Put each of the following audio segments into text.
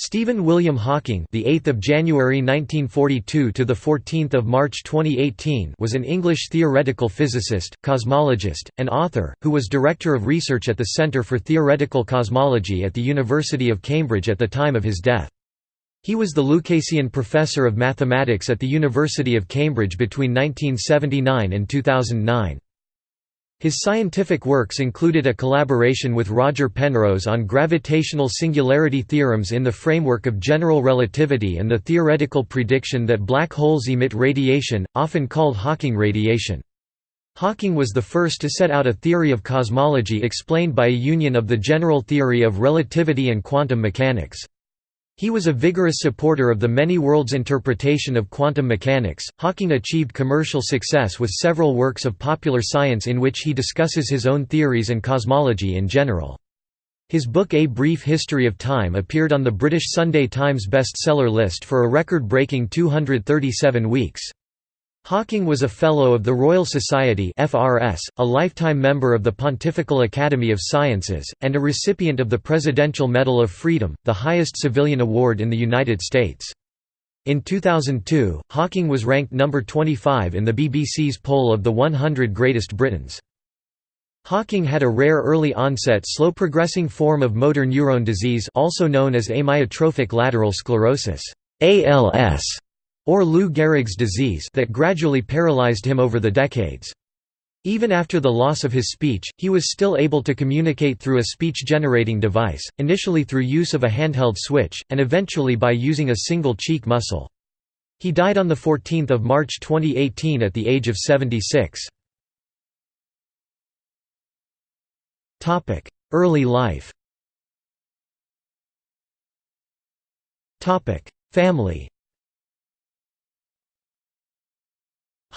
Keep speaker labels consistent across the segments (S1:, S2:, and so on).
S1: Stephen William Hawking, the 8th of January 1942 to the 14th of March 2018, was an English theoretical physicist, cosmologist, and author who was director of research at the Centre for Theoretical Cosmology at the University of Cambridge at the time of his death. He was the Lucasian Professor of Mathematics at the University of Cambridge between 1979 and 2009. His scientific works included a collaboration with Roger Penrose on gravitational singularity theorems in the framework of general relativity and the theoretical prediction that black holes emit radiation, often called Hawking radiation. Hawking was the first to set out a theory of cosmology explained by a union of the general theory of relativity and quantum mechanics. He was a vigorous supporter of the many worlds interpretation of quantum mechanics. Hawking achieved commercial success with several works of popular science in which he discusses his own theories and cosmology in general. His book A Brief History of Time appeared on the British Sunday Times bestseller list for a record-breaking 237 weeks. Hawking was a Fellow of the Royal Society FRS, a lifetime member of the Pontifical Academy of Sciences, and a recipient of the Presidential Medal of Freedom, the highest civilian award in the United States. In 2002, Hawking was ranked number 25 in the BBC's poll of the 100 Greatest Britons. Hawking had a rare early-onset slow-progressing form of motor neurone disease also known as amyotrophic lateral sclerosis ALS, or Lou Gehrig's disease that gradually paralyzed him over the decades. Even after the loss of his speech, he was still able to communicate through a speech-generating device, initially through use of a handheld switch, and eventually by using a single cheek muscle. He died on 14 March 2018 at the age of 76. Early life Family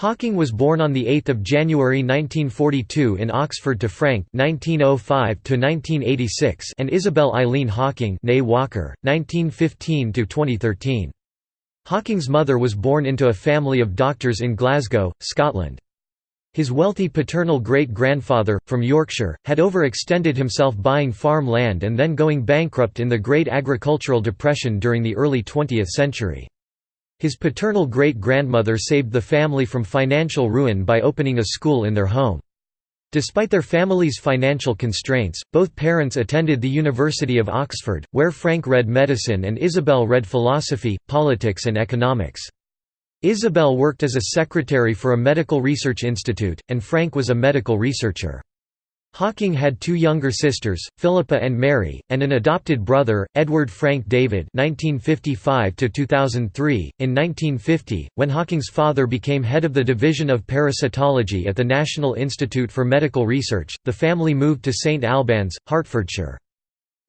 S1: Hawking was born on 8 January 1942 in Oxford to Frank (1905–1986) and Isabel Eileen Hawking Walker, 1915–2013. Hawking's mother was born into a family of doctors in Glasgow, Scotland. His wealthy paternal great-grandfather, from Yorkshire, had overextended himself buying farm land and then going bankrupt in the Great Agricultural Depression during the early 20th century. His paternal great-grandmother saved the family from financial ruin by opening a school in their home. Despite their family's financial constraints, both parents attended the University of Oxford, where Frank read medicine and Isabel read philosophy, politics and economics. Isabel worked as a secretary for a medical research institute, and Frank was a medical researcher. Hawking had two younger sisters, Philippa and Mary, and an adopted brother, Edward Frank David (1955–2003). In 1950, when Hawking's father became head of the Division of Parasitology at the National Institute for Medical Research, the family moved to St Albans, Hertfordshire.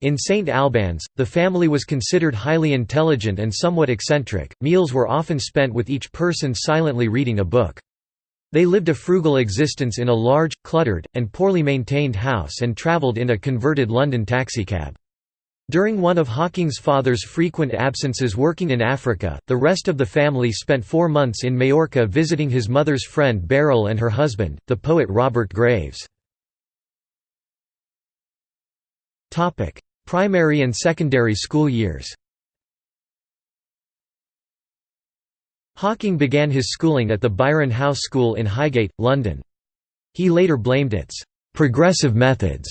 S1: In St Albans, the family was considered highly intelligent and somewhat eccentric. Meals were often spent with each person silently reading a book. They lived a frugal existence in a large, cluttered, and poorly maintained house and travelled in a converted London taxicab. During one of Hawking's father's frequent absences working in Africa, the rest of the family spent four months in Majorca visiting his mother's friend Beryl and her husband, the poet Robert Graves. Primary and secondary school years Hawking began his schooling at the Byron House School in Highgate, London. He later blamed its «progressive methods»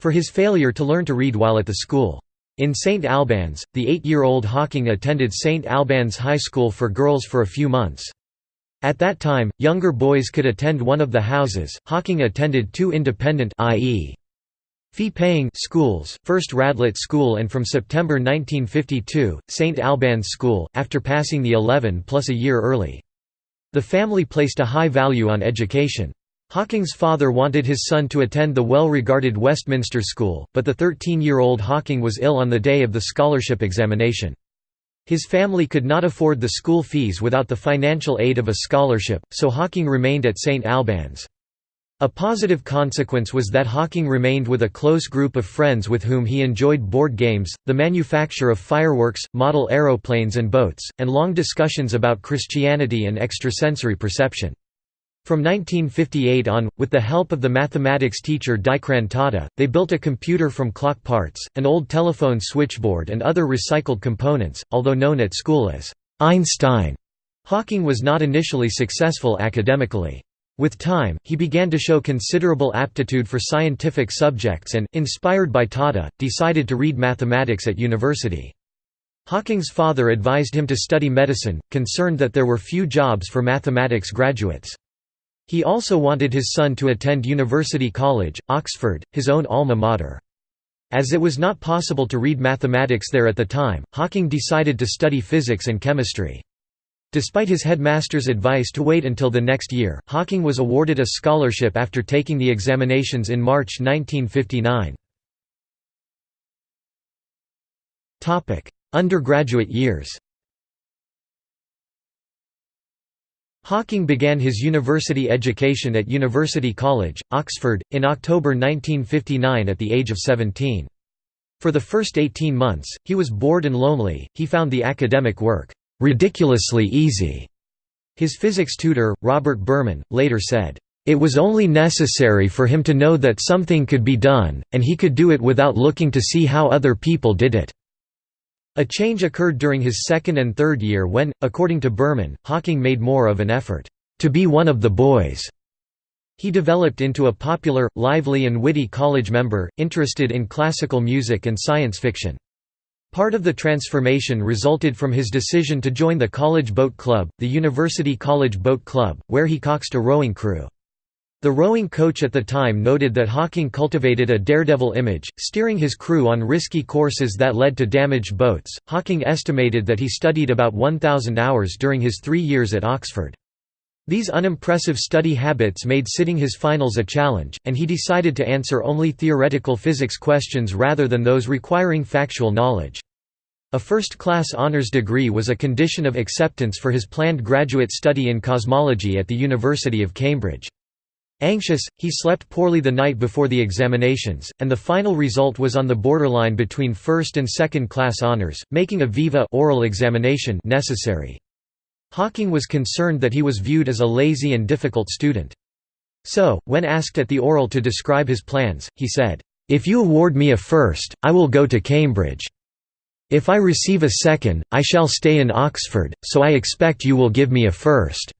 S1: for his failure to learn to read while at the school. In St Albans, the eight-year-old Hawking attended St Albans High School for Girls for a few months. At that time, younger boys could attend one of the houses. Hawking attended two independent i.e. Fee-paying schools, first Radlett School and from September 1952, St Albans School, after passing the 11 plus a year early. The family placed a high value on education. Hawking's father wanted his son to attend the well-regarded Westminster School, but the 13-year-old Hawking was ill on the day of the scholarship examination. His family could not afford the school fees without the financial aid of a scholarship, so Hawking remained at St Albans. A positive consequence was that Hawking remained with a close group of friends with whom he enjoyed board games, the manufacture of fireworks, model aeroplanes and boats, and long discussions about Christianity and extrasensory perception. From 1958 on, with the help of the mathematics teacher Dikran Tahta, they built a computer from clock parts, an old telephone switchboard and other recycled components, although known at school as Einstein. Hawking was not initially successful academically. With time, he began to show considerable aptitude for scientific subjects and, inspired by Tahta, decided to read mathematics at university. Hawking's father advised him to study medicine, concerned that there were few jobs for mathematics graduates. He also wanted his son to attend University College, Oxford, his own alma mater. As it was not possible to read mathematics there at the time, Hawking decided to study physics and chemistry. Despite his headmaster's advice to wait until the next year, Hawking was awarded a scholarship after taking the examinations in March 1959. Undergraduate years Hawking began his university education at University College, Oxford, in October 1959 at the age of 17. For the first 18 months, he was bored and lonely, he found the academic work, "...ridiculously easy." His physics tutor, Robert Berman, later said, "...it was only necessary for him to know that something could be done, and he could do it without looking to see how other people did it." A change occurred during his second and third year when, according to Berman, Hawking made more of an effort, "...to be one of the boys." He developed into a popular, lively and witty college member, interested in classical music and science fiction. Part of the transformation resulted from his decision to join the College Boat Club, the University College Boat Club, where he coxed a rowing crew. The rowing coach at the time noted that Hawking cultivated a daredevil image, steering his crew on risky courses that led to damaged boats. Hawking estimated that he studied about 1,000 hours during his three years at Oxford. These unimpressive study habits made sitting his finals a challenge, and he decided to answer only theoretical physics questions rather than those requiring factual knowledge. A first-class honours degree was a condition of acceptance for his planned graduate study in cosmology at the University of Cambridge. Anxious, he slept poorly the night before the examinations, and the final result was on the borderline between first and second class honors, making a viva oral examination necessary. Hawking was concerned that he was viewed as a lazy and difficult student. So, when asked at the oral to describe his plans, he said, "'If you award me a first, I will go to Cambridge. If I receive a second, I shall stay in Oxford, so I expect you will give me a first.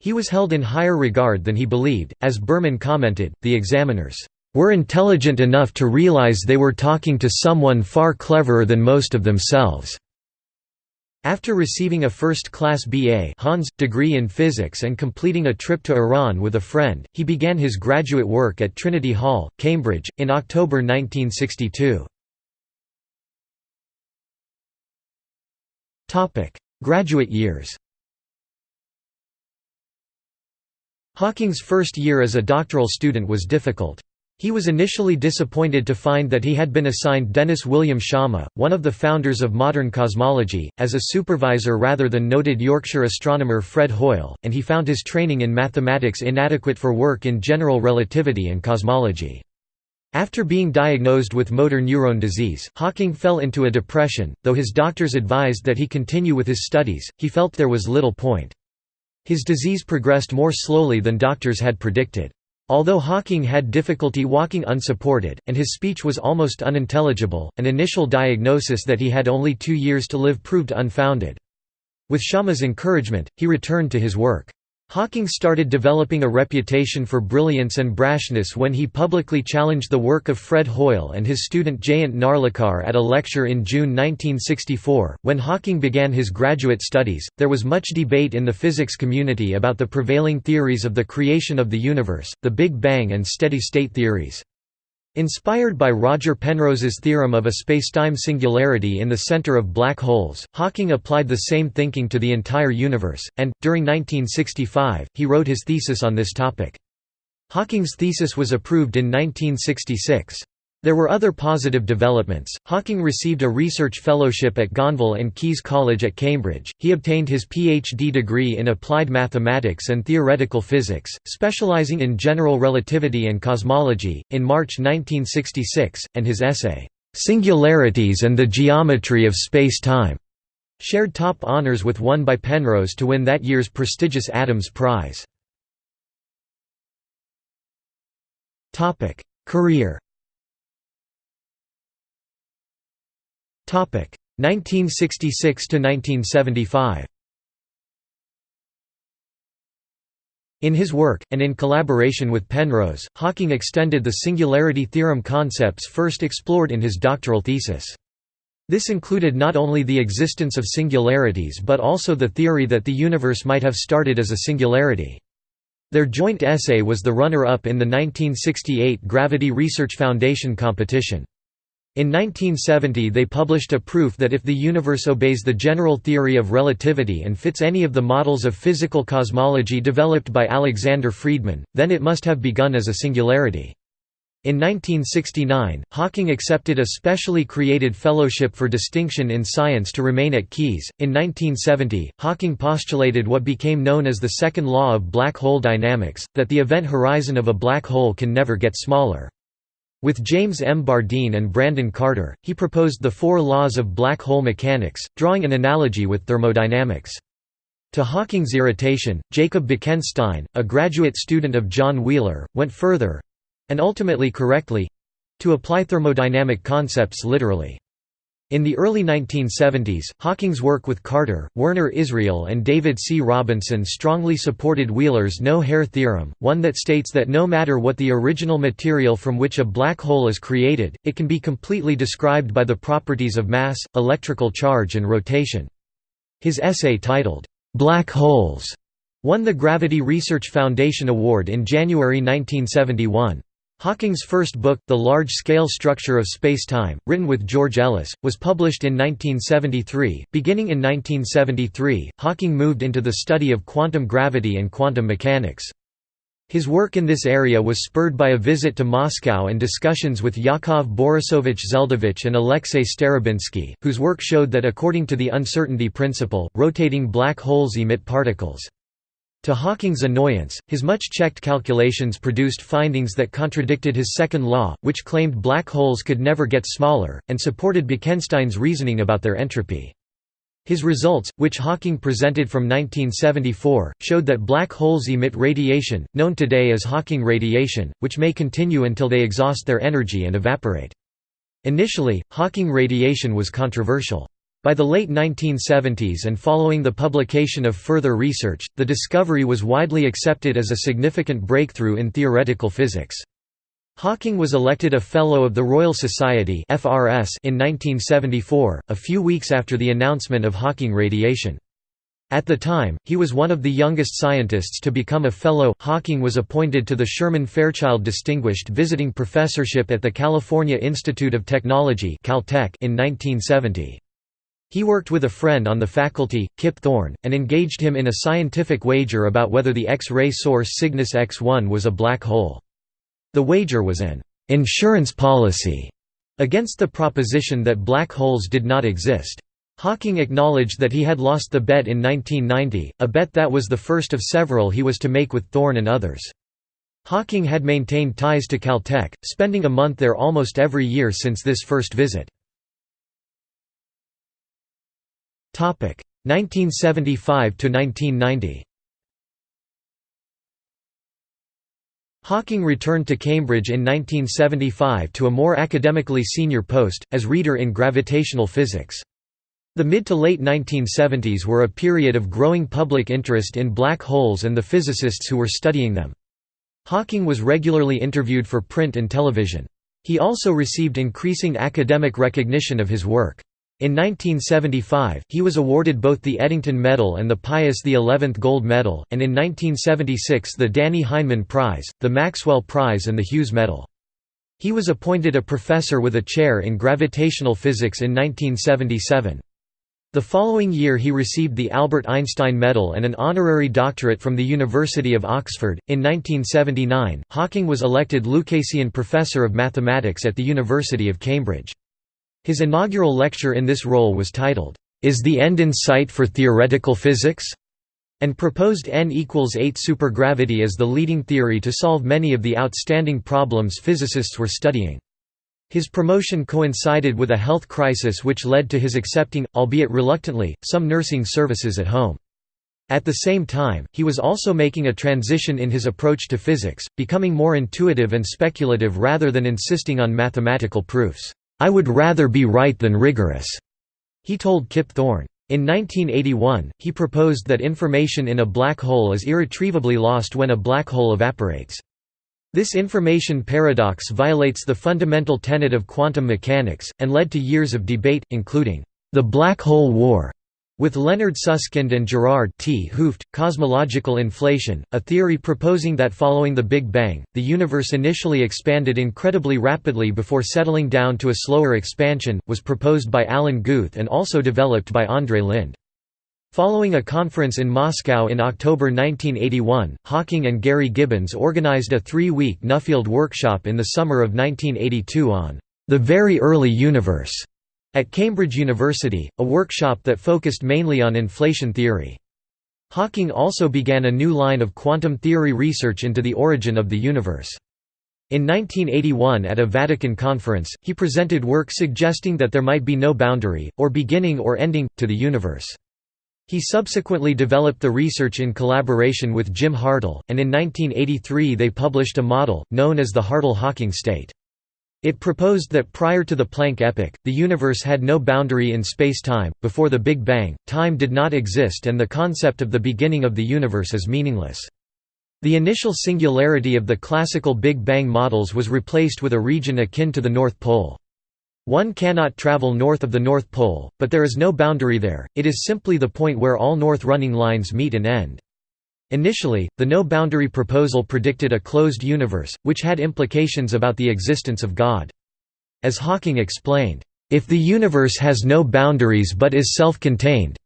S1: He was held in higher regard than he believed, as Berman commented, the examiners were intelligent enough to realize they were talking to someone far cleverer than most of themselves. After receiving a first-class BA Hons, degree in physics and completing a trip to Iran with a friend, he began his graduate work at Trinity Hall, Cambridge, in October 1962. Graduate years Hawking's first year as a doctoral student was difficult. He was initially disappointed to find that he had been assigned Dennis William Sciama, one of the founders of modern cosmology, as a supervisor rather than noted Yorkshire astronomer Fred Hoyle, and he found his training in mathematics inadequate for work in general relativity and cosmology. After being diagnosed with motor neuron disease, Hawking fell into a depression, though his doctors advised that he continue with his studies, he felt there was little point. His disease progressed more slowly than doctors had predicted. Although Hawking had difficulty walking unsupported, and his speech was almost unintelligible, an initial diagnosis that he had only two years to live proved unfounded. With Sciama's encouragement, he returned to his work. Hawking started developing a reputation for brilliance and brashness when he publicly challenged the work of Fred Hoyle and his student Jayant Narlikar at a lecture in June 1964. When Hawking began his graduate studies, there was much debate in the physics community about the prevailing theories of the creation of the universe, the Big Bang and steady-state theories. Inspired by Roger Penrose's theorem of a spacetime singularity in the center of black holes, Hawking applied the same thinking to the entire universe, and, during 1965, he wrote his thesis on this topic. Hawking's thesis was approved in 1966. There were other positive developments. Hawking received a research fellowship at Gonville and Caius College at Cambridge. He obtained his PhD degree in applied mathematics and theoretical physics, specializing in general relativity and cosmology, in March 1966, and his essay, Singularities and the Geometry of Space-Time, shared top honors with one by Penrose to win that year's prestigious Adams Prize. Career 1966 to 1975 In his work, and in collaboration with Penrose, Hawking extended the singularity theorem concepts first explored in his doctoral thesis. This included not only the existence of singularities but also the theory that the universe might have started as a singularity. Their joint essay was the runner-up in the 1968 Gravity Research Foundation competition. In 1970 they published a proof that if the universe obeys the general theory of relativity and fits any of the models of physical cosmology developed by Alexander Friedmann, then it must have begun as a singularity. In 1969, Hawking accepted a specially created Fellowship for Distinction in Science to remain at Caius. In 1970, Hawking postulated what became known as the second law of black hole dynamics that the event horizon of a black hole can never get smaller. With James M. Bardeen and Brandon Carter, he proposed the four laws of black hole mechanics, drawing an analogy with thermodynamics. To Hawking's irritation, Jacob Bekenstein, a graduate student of John Wheeler, went further—and ultimately correctly—to apply thermodynamic concepts literally. In the early 1970s, Hawking's work with Carter, Werner Israel and David C. Robinson strongly supported Wheeler's no-hair theorem, one that states that no matter what the original material from which a black hole is created, it can be completely described by the properties of mass, electrical charge and rotation. His essay titled, "'Black Holes' won the Gravity Research Foundation Award in January 1971. Hawking's first book, The Large-Scale Structure of Space-Time, written with George Ellis, was published in 1973. Beginning in 1973, Hawking moved into the study of quantum gravity and quantum mechanics. His work in this area was spurred by a visit to Moscow and discussions with Yakov Borisovich Zeldovich and Alexei Starobinsky, whose work showed that according to the uncertainty principle, rotating black holes emit particles. To Hawking's annoyance, his much-checked calculations produced findings that contradicted his second law, which claimed black holes could never get smaller, and supported Bekenstein's reasoning about their entropy. His results, which Hawking presented from 1974, showed that black holes emit radiation, known today as Hawking radiation, which may continue until they exhaust their energy and evaporate. Initially, Hawking radiation was controversial. By the late 1970s and following the publication of further research, the discovery was widely accepted as a significant breakthrough in theoretical physics. Hawking was elected a Fellow of the Royal Society in 1974, a few weeks after the announcement of Hawking radiation. At the time, he was one of the youngest scientists to become a Fellow. Hawking was appointed to the Sherman Fairchild Distinguished Visiting Professorship at the California Institute of Technology in 1970. He worked with a friend on the faculty, Kip Thorne, and engaged him in a scientific wager about whether the X-ray source Cygnus X1 was a black hole. The wager was an «insurance policy» against the proposition that black holes did not exist. Hawking acknowledged that he had lost the bet in 1990, a bet that was the first of several he was to make with Thorne and others. Hawking had maintained ties to Caltech, spending a month there almost every year since this first visit. 1975 to 1990. Hawking returned to Cambridge in 1975 to a more academically senior post, as reader in gravitational physics. The mid to late 1970s were a period of growing public interest in black holes and the physicists who were studying them. Hawking was regularly interviewed for print and television. He also received increasing academic recognition of his work. In 1975, he was awarded both the Eddington Medal and the Pius XI Gold Medal, and in 1976 the Dannie Heineman Prize, the Maxwell Prize and the Hughes Medal. He was appointed a professor with a chair in gravitational physics in 1977. The following year he received the Albert Einstein Medal and an honorary doctorate from the University of Oxford. In 1979, Hawking was elected Lucasian Professor of Mathematics at the University of Cambridge. His inaugural lecture in this role was titled, "'Is the End in Sight for Theoretical Physics?' and proposed n equals 8 supergravity as the leading theory to solve many of the outstanding problems physicists were studying. His promotion coincided with a health crisis which led to his accepting, albeit reluctantly, some nursing services at home. At the same time, he was also making a transition in his approach to physics, becoming more intuitive and speculative rather than insisting on mathematical proofs. "'I would rather be right than rigorous,' he told Kip Thorne. In 1981, he proposed that information in a black hole is irretrievably lost when a black hole evaporates. This information paradox violates the fundamental tenet of quantum mechanics, and led to years of debate, including the black hole war with Leonard Susskind and Gerard 't Hooft, cosmological inflation, a theory proposing that following the Big Bang, the universe initially expanded incredibly rapidly before settling down to a slower expansion, was proposed by Alan Guth and also developed by Andrei Linde. Following a conference in Moscow in October 1981, Hawking and Gary Gibbons organized a three-week Nuffield workshop in the summer of 1982 on the very early universe at Cambridge University, a workshop that focused mainly on inflation theory. Hawking also began a new line of quantum theory research into the origin of the universe. In 1981 at a Vatican conference, he presented work suggesting that there might be no boundary, or beginning or ending, to the universe. He subsequently developed the research in collaboration with Jim Hartle, and in 1983 they published a model, known as the Hartle-Hawking state. It proposed that prior to the Planck epoch, the universe had no boundary in space-time. Before the Big Bang, time did not exist and the concept of the beginning of the universe is meaningless. The initial singularity of the classical Big Bang models was replaced with a region akin to the North Pole. One cannot travel north of the North Pole, but there is no boundary there, it is simply the point where all north running lines meet and end. Initially, the no-boundary proposal predicted a closed universe, which had implications about the existence of God. As Hawking explained, "...if the universe has no boundaries but is self-contained,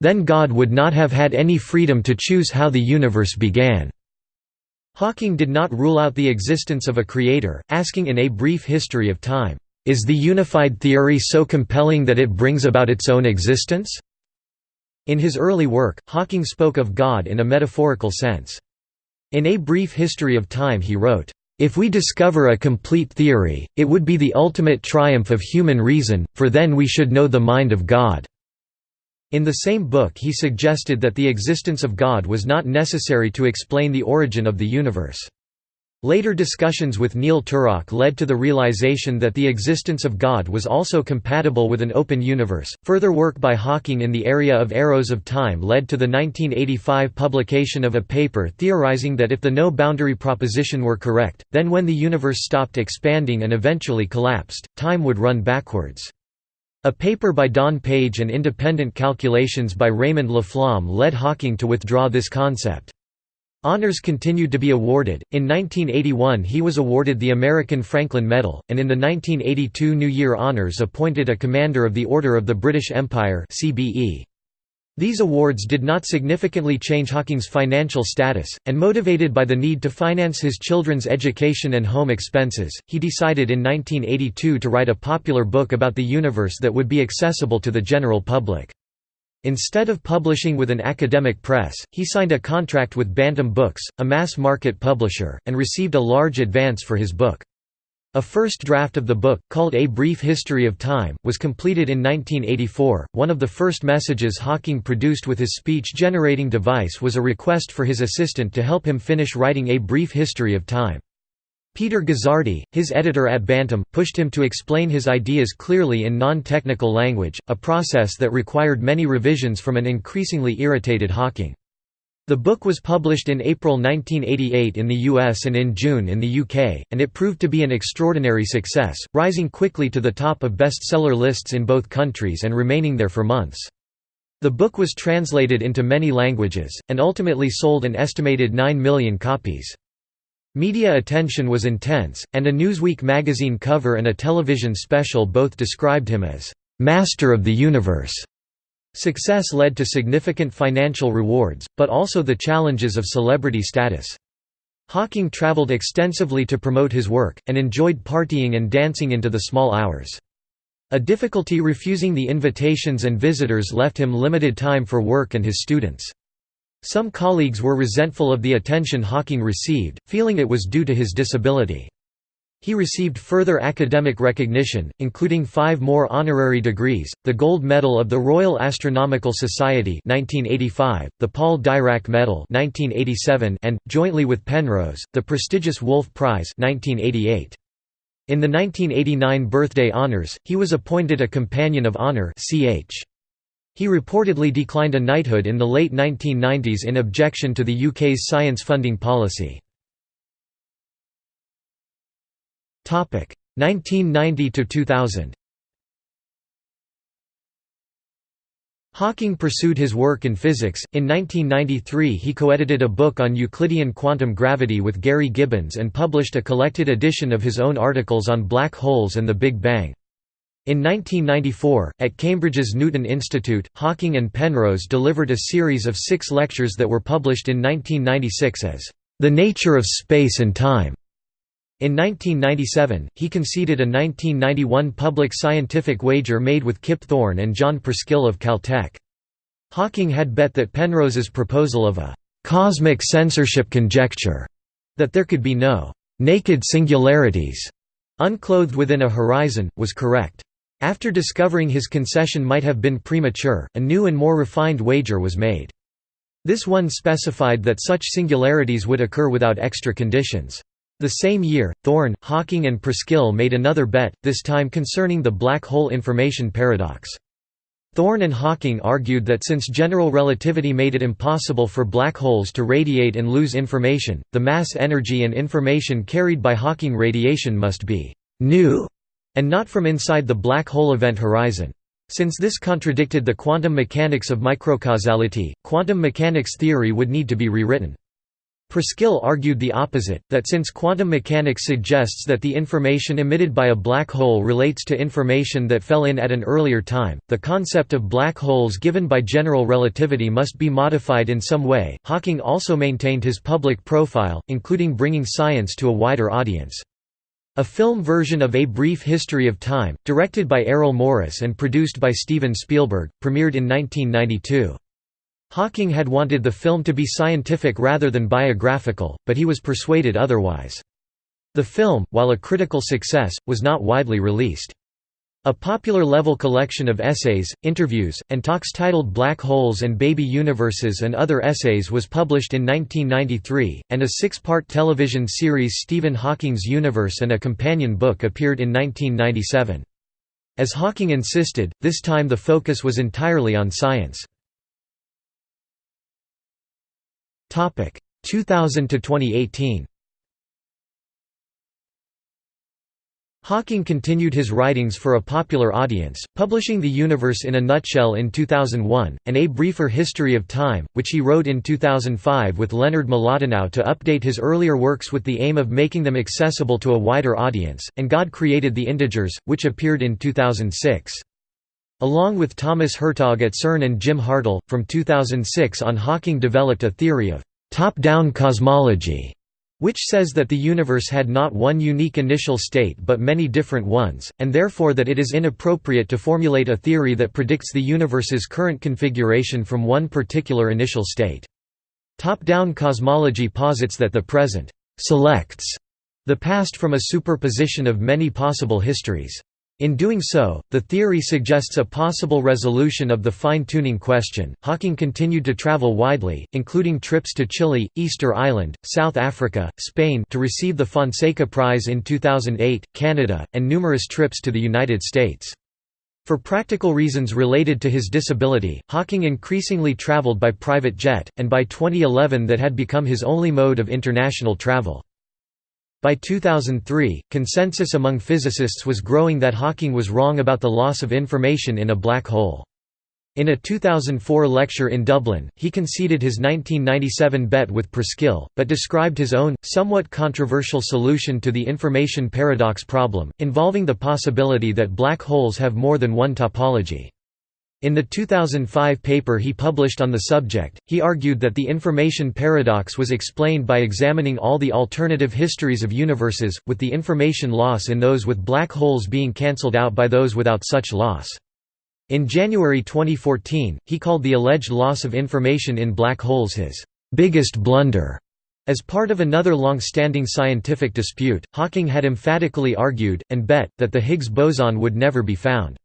S1: then God would not have had any freedom to choose how the universe began." Hawking did not rule out the existence of a creator, asking in A Brief History of Time, "...is the unified theory so compelling that it brings about its own existence?" In his early work, Hawking spoke of God in a metaphorical sense. In A Brief History of Time he wrote, "...if we discover a complete theory, it would be the ultimate triumph of human reason, for then we should know the mind of God." In the same book he suggested that the existence of God was not necessary to explain the origin of the universe. Later discussions with Neil Turok led to the realization that the existence of God was also compatible with an open universe. Further work by Hawking in the area of arrows of time led to the 1985 publication of a paper theorizing that if the no boundary proposition were correct, then when the universe stopped expanding and eventually collapsed, time would run backwards. A paper by Don Page and independent calculations by Raymond Laflamme led Hawking to withdraw this concept. Honors continued to be awarded. In 1981, he was awarded the American Franklin Medal, and in the 1982 New Year Honors appointed a Commander of the Order of the British Empire (CBE). These awards did not significantly change Hawking's financial status, and motivated by the need to finance his children's education and home expenses, he decided in 1982 to write a popular book about the universe that would be accessible to the general public. Instead of publishing with an academic press, he signed a contract with Bantam Books, a mass-market publisher, and received a large advance for his book. A first draft of the book, called A Brief History of Time, was completed in 1984. One of the first messages Hawking produced with his speech-generating device was a request for his assistant to help him finish writing A Brief History of Time. Peter Guzzardi, his editor at Bantam, pushed him to explain his ideas clearly in non-technical language, a process that required many revisions from an increasingly irritated Hawking. The book was published in April 1988 in the US and in June in the UK, and it proved to be an extraordinary success, rising quickly to the top of bestseller lists in both countries and remaining there for months. The book was translated into many languages, and ultimately sold an estimated 9 million copies. Media attention was intense, and a Newsweek magazine cover and a television special both described him as, "...master of the universe." Success led to significant financial rewards, but also the challenges of celebrity status. Hawking traveled extensively to promote his work, and enjoyed partying and dancing into the small hours. A difficulty refusing the invitations and visitors left him limited time for work and his students. Some colleagues were resentful of the attention Hawking received, feeling it was due to his disability. He received further academic recognition, including five more honorary degrees, the Gold Medal of the Royal Astronomical Society 1985, the Paul Dirac Medal 1987, and, jointly with Penrose, the prestigious Wolf Prize 1988. In the 1989 birthday honours, he was appointed a Companion of Honour ch. He reportedly declined a knighthood in the late 1990s in objection to the UK's science funding policy. 1990 to 2000 Hawking pursued his work in physics. In 1993, he co-edited a book on Euclidean quantum gravity with Gary Gibbons and published a collected edition of his own articles on black holes and the Big Bang. In 1994, at Cambridge's Newton Institute, Hawking and Penrose delivered a series of six lectures that were published in 1996 as The Nature of Space and Time. In 1997, he conceded a 1991 public scientific wager made with Kip Thorne and John Preskill of Caltech. Hawking had bet that Penrose's proposal of a «cosmic censorship conjecture» that there could be no «naked singularities» unclothed within a horizon, was correct. After discovering his concession might have been premature, a new and more refined wager was made. This one specified that such singularities would occur without extra conditions. The same year, Thorne, Hawking and Preskill made another bet, this time concerning the black hole information paradox. Thorne and Hawking argued that since general relativity made it impossible for black holes to radiate and lose information, the mass energy and information carried by Hawking radiation must be «new» and not from inside the black hole event horizon. Since this contradicted the quantum mechanics of microcausality, quantum mechanics theory would need to be rewritten. Preskill argued the opposite, that since quantum mechanics suggests that the information emitted by a black hole relates to information that fell in at an earlier time, the concept of black holes given by general relativity must be modified in some way. Hawking also maintained his public profile, including bringing science to a wider audience. A film version of A Brief History of Time, directed by Errol Morris and produced by Steven Spielberg, premiered in 1992. Hawking had wanted the film to be scientific rather than biographical, but he was persuaded otherwise. The film, while a critical success, was not widely released. A popular-level collection of essays, interviews, and talks titled Black Holes and Baby Universes and Other Essays was published in 1993, and a six-part television series Stephen Hawking's Universe and a companion book appeared in 1997. As Hawking insisted, this time the focus was entirely on science. 2000 to 2018 Hawking continued his writings for a popular audience, publishing The Universe in a Nutshell in 2001, and A Briefer History of Time, which he wrote in 2005 with Leonard Mlodinow to update his earlier works with the aim of making them accessible to a wider audience, and God Created the Integers, which appeared in 2006. Along with Thomas Hertog at CERN and Jim Hartle, from 2006 on Hawking developed a theory of «top-down cosmology», which says that the universe had not one unique initial state but many different ones, and therefore that it is inappropriate to formulate a theory that predicts the universe's current configuration from one particular initial state. Top-down cosmology posits that the present «selects» the past from a superposition of many possible histories. In doing so, the theory suggests a possible resolution of the fine-tuning question. Hawking continued to travel widely, including trips to Chile, Easter Island, South Africa, Spain to receive the Fonseca Prize in 2008, Canada, and numerous trips to the United States. For practical reasons related to his disability, Hawking increasingly traveled by private jet, and by 2011 that had become his only mode of international travel. By 2003, consensus among physicists was growing that Hawking was wrong about the loss of information in a black hole. In a 2004 lecture in Dublin, he conceded his 1997 bet with Preskill, but described his own, somewhat controversial solution to the information paradox problem, involving the possibility that black holes have more than one topology. In the 2005 paper he published on the subject, he argued that the information paradox was explained by examining all the alternative histories of universes, with the information loss in those with black holes being cancelled out by those without such loss. In January 2014, he called the alleged loss of information in black holes his biggest blunder. As part of another long-standing scientific dispute, Hawking had emphatically argued, and bet, that the Higgs boson would never be found.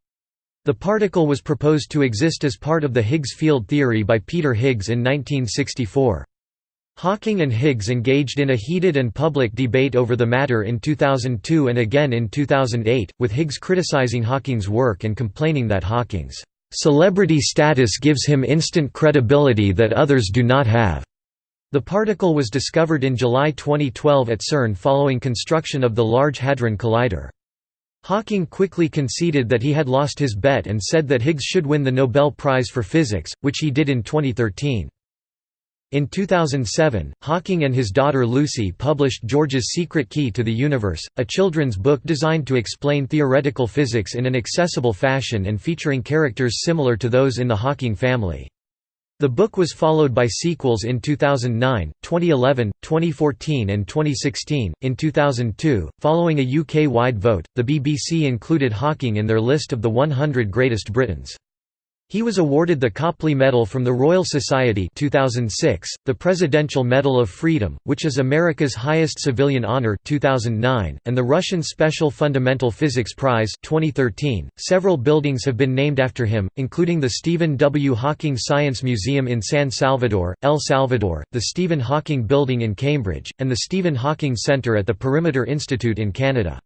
S1: The particle was proposed to exist as part of the Higgs field theory by Peter Higgs in 1964. Hawking and Higgs engaged in a heated and public debate over the matter in 2002 and again in 2008, with Higgs criticizing Hawking's work and complaining that Hawking's celebrity status gives him instant credibility that others do not have. The particle was discovered in July 2012 at CERN following construction of the Large Hadron Collider. Hawking quickly conceded that he had lost his bet and said that Higgs should win the Nobel Prize for Physics, which he did in 2013. In 2007, Hawking and his daughter Lucy published George's Secret Key to the Universe, a children's book designed to explain theoretical physics in an accessible fashion and featuring characters similar to those in the Hawking family. The book was followed by sequels in 2009, 2011, 2014, and 2016. In 2002, following a UK wide vote, the BBC included Hawking in their list of the 100 greatest Britons. He was awarded the Copley Medal from the Royal Society 2006, the Presidential Medal of Freedom, which is America's highest civilian honor 2009, and the Russian Special Fundamental Physics Prize 2013. Several buildings have been named after him, including the Stephen W. Hawking Science Museum in San Salvador, El Salvador, the Stephen Hawking Building in Cambridge, and the Stephen Hawking Center at the Perimeter Institute in Canada.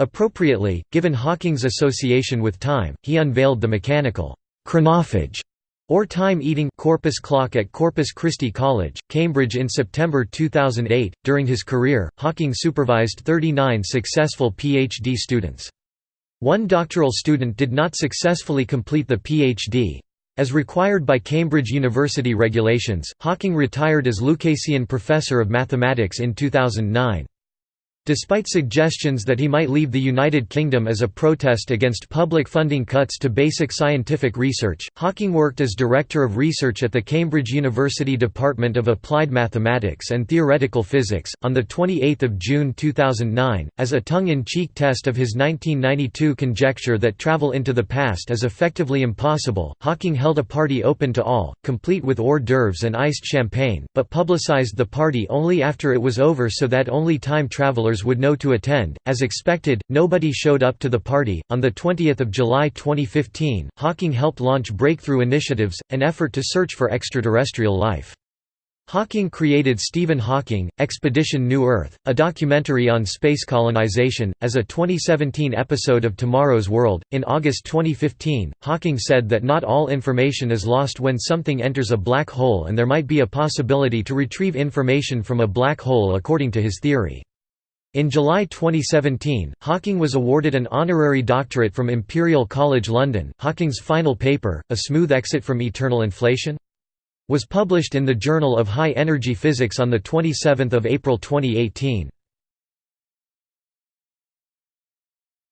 S1: Appropriately, given Hawking's association with time, he unveiled the mechanical chronophage or time-eating corpus clock at Corpus Christi College, Cambridge in September 2008. During his career, Hawking supervised 39 successful PhD students. One doctoral student did not successfully complete the PhD. As required by Cambridge University regulations, Hawking retired as Lucasian Professor of Mathematics in 2009. Despite suggestions that he might leave the United Kingdom as a protest against public funding cuts to basic scientific research, Hawking worked as Director of Research at the Cambridge University Department of Applied Mathematics and Theoretical Physics. On 28 June 2009, as a tongue in cheek test of his 1992 conjecture that travel into the past is effectively impossible, Hawking held a party open to all, complete with hors d'oeuvres and iced champagne, but publicized the party only after it was over so that only time travelers would know to attend. As expected, nobody showed up to the party. On the 20th of July 2015, Hawking helped launch Breakthrough Initiatives, an effort to search for extraterrestrial life. Hawking created Stephen Hawking, Expedition New Earth, a documentary on space colonization, as a 2017 episode of Tomorrow's World. In August 2015, Hawking said that not all information is lost when something enters a black hole and there might be a possibility to retrieve information from a black hole according to his theory. In July 2017, Hawking was awarded an honorary doctorate from Imperial College London. Hawking's final paper, A Smooth Exit from Eternal Inflation? was published in the Journal of High Energy Physics on 27 April 2018.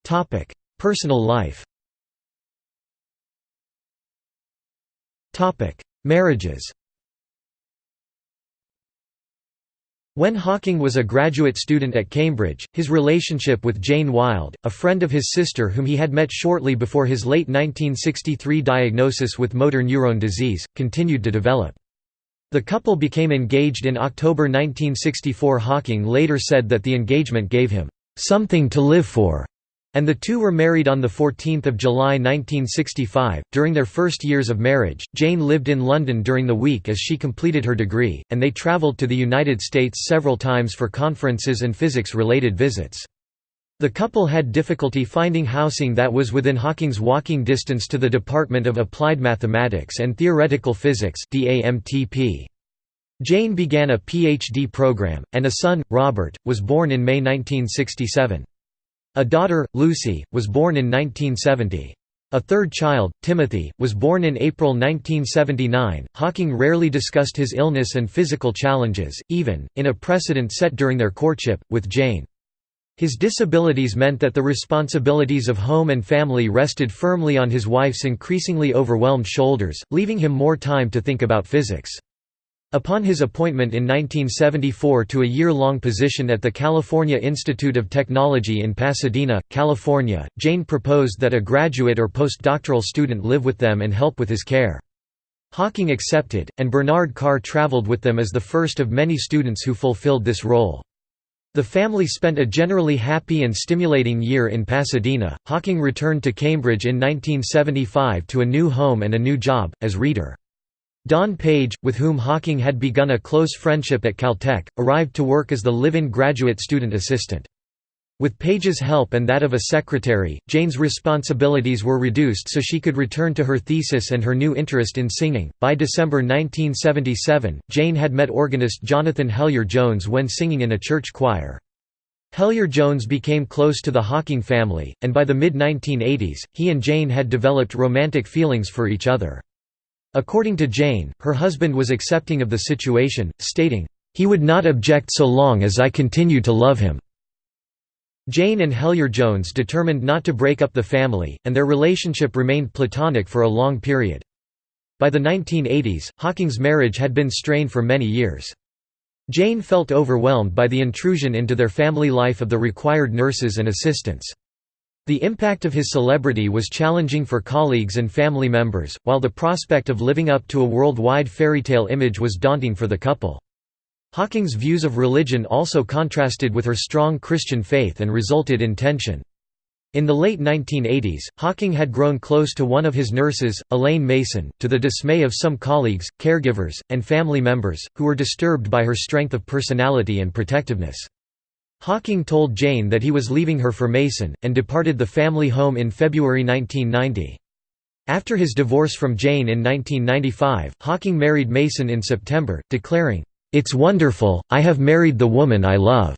S1: Topic: Personal life Topic: Marriages When Hawking was a graduate student at Cambridge, his relationship with Jane Wilde, a friend of his sister whom he had met shortly before his late 1963 diagnosis with motor neurone disease, continued to develop. The couple became engaged in October 1964 Hawking later said that the engagement gave him, "...something to live for." And the two were married on 14 July 1965. During their first years of marriage, Jane lived in London during the week as she completed her degree, and they travelled to the United States several times for conferences and physics-related visits. The couple had difficulty finding housing that was within Hawking's walking distance to the Department of Applied Mathematics and Theoretical Physics Jane began a PhD program, and a son, Robert, was born in May 1967. A daughter, Lucy, was born in 1970. A third child, Timothy, was born in April 1979. Hawking rarely discussed his illness and physical challenges, even, in a precedent set during their courtship, with Jane. His disabilities meant that the responsibilities of home and family rested firmly on his wife's increasingly overwhelmed shoulders, leaving him more time to think about physics. Upon his appointment in 1974 to a year-long position at the California Institute of Technology in Pasadena, California, Jane proposed that a graduate or postdoctoral student live with them and help with his care. Hawking accepted, and Bernard Carr traveled with them as the first of many students who fulfilled this role. The family spent a generally happy and stimulating year in Pasadena. Hawking returned to Cambridge in 1975 to a new home and a new job, as reader. Don Page, with whom Hawking had begun a close friendship at Caltech, arrived to work as the live-in graduate student assistant. With Page's help and that of a secretary, Jane's responsibilities were reduced so she could return to her thesis and her new interest in singing. By December 1977, Jane had met organist Jonathan Hellyer Jones when singing in a church choir. Hellyer Jones became close to the Hawking family, and by the mid 1980s, he and Jane had developed romantic feelings for each other. According to Jane, her husband was accepting of the situation, stating, He would not object so long as I continued to love him. Jane and Hellyer Jones determined not to break up the family, and their relationship remained platonic for a long period. By the 1980s, Hawking's marriage had been strained for many years. Jane felt overwhelmed by the intrusion into their family life of the required nurses and assistants. The impact of his celebrity was challenging for colleagues and family members, while the prospect of living up to a worldwide fairytale image was daunting for the couple. Hawking's views of religion also contrasted with her strong Christian faith and resulted in tension. In the late 1980s, Hawking had grown close to one of his nurses, Elaine Mason, to the dismay of some colleagues, caregivers, and family members, who were disturbed by her strength of personality and protectiveness. Hawking told Jane that he was leaving her for Mason, and departed the family home in February 1990. After his divorce from Jane in 1995, Hawking married Mason in September, declaring, "'It's wonderful, I have married the woman I love'".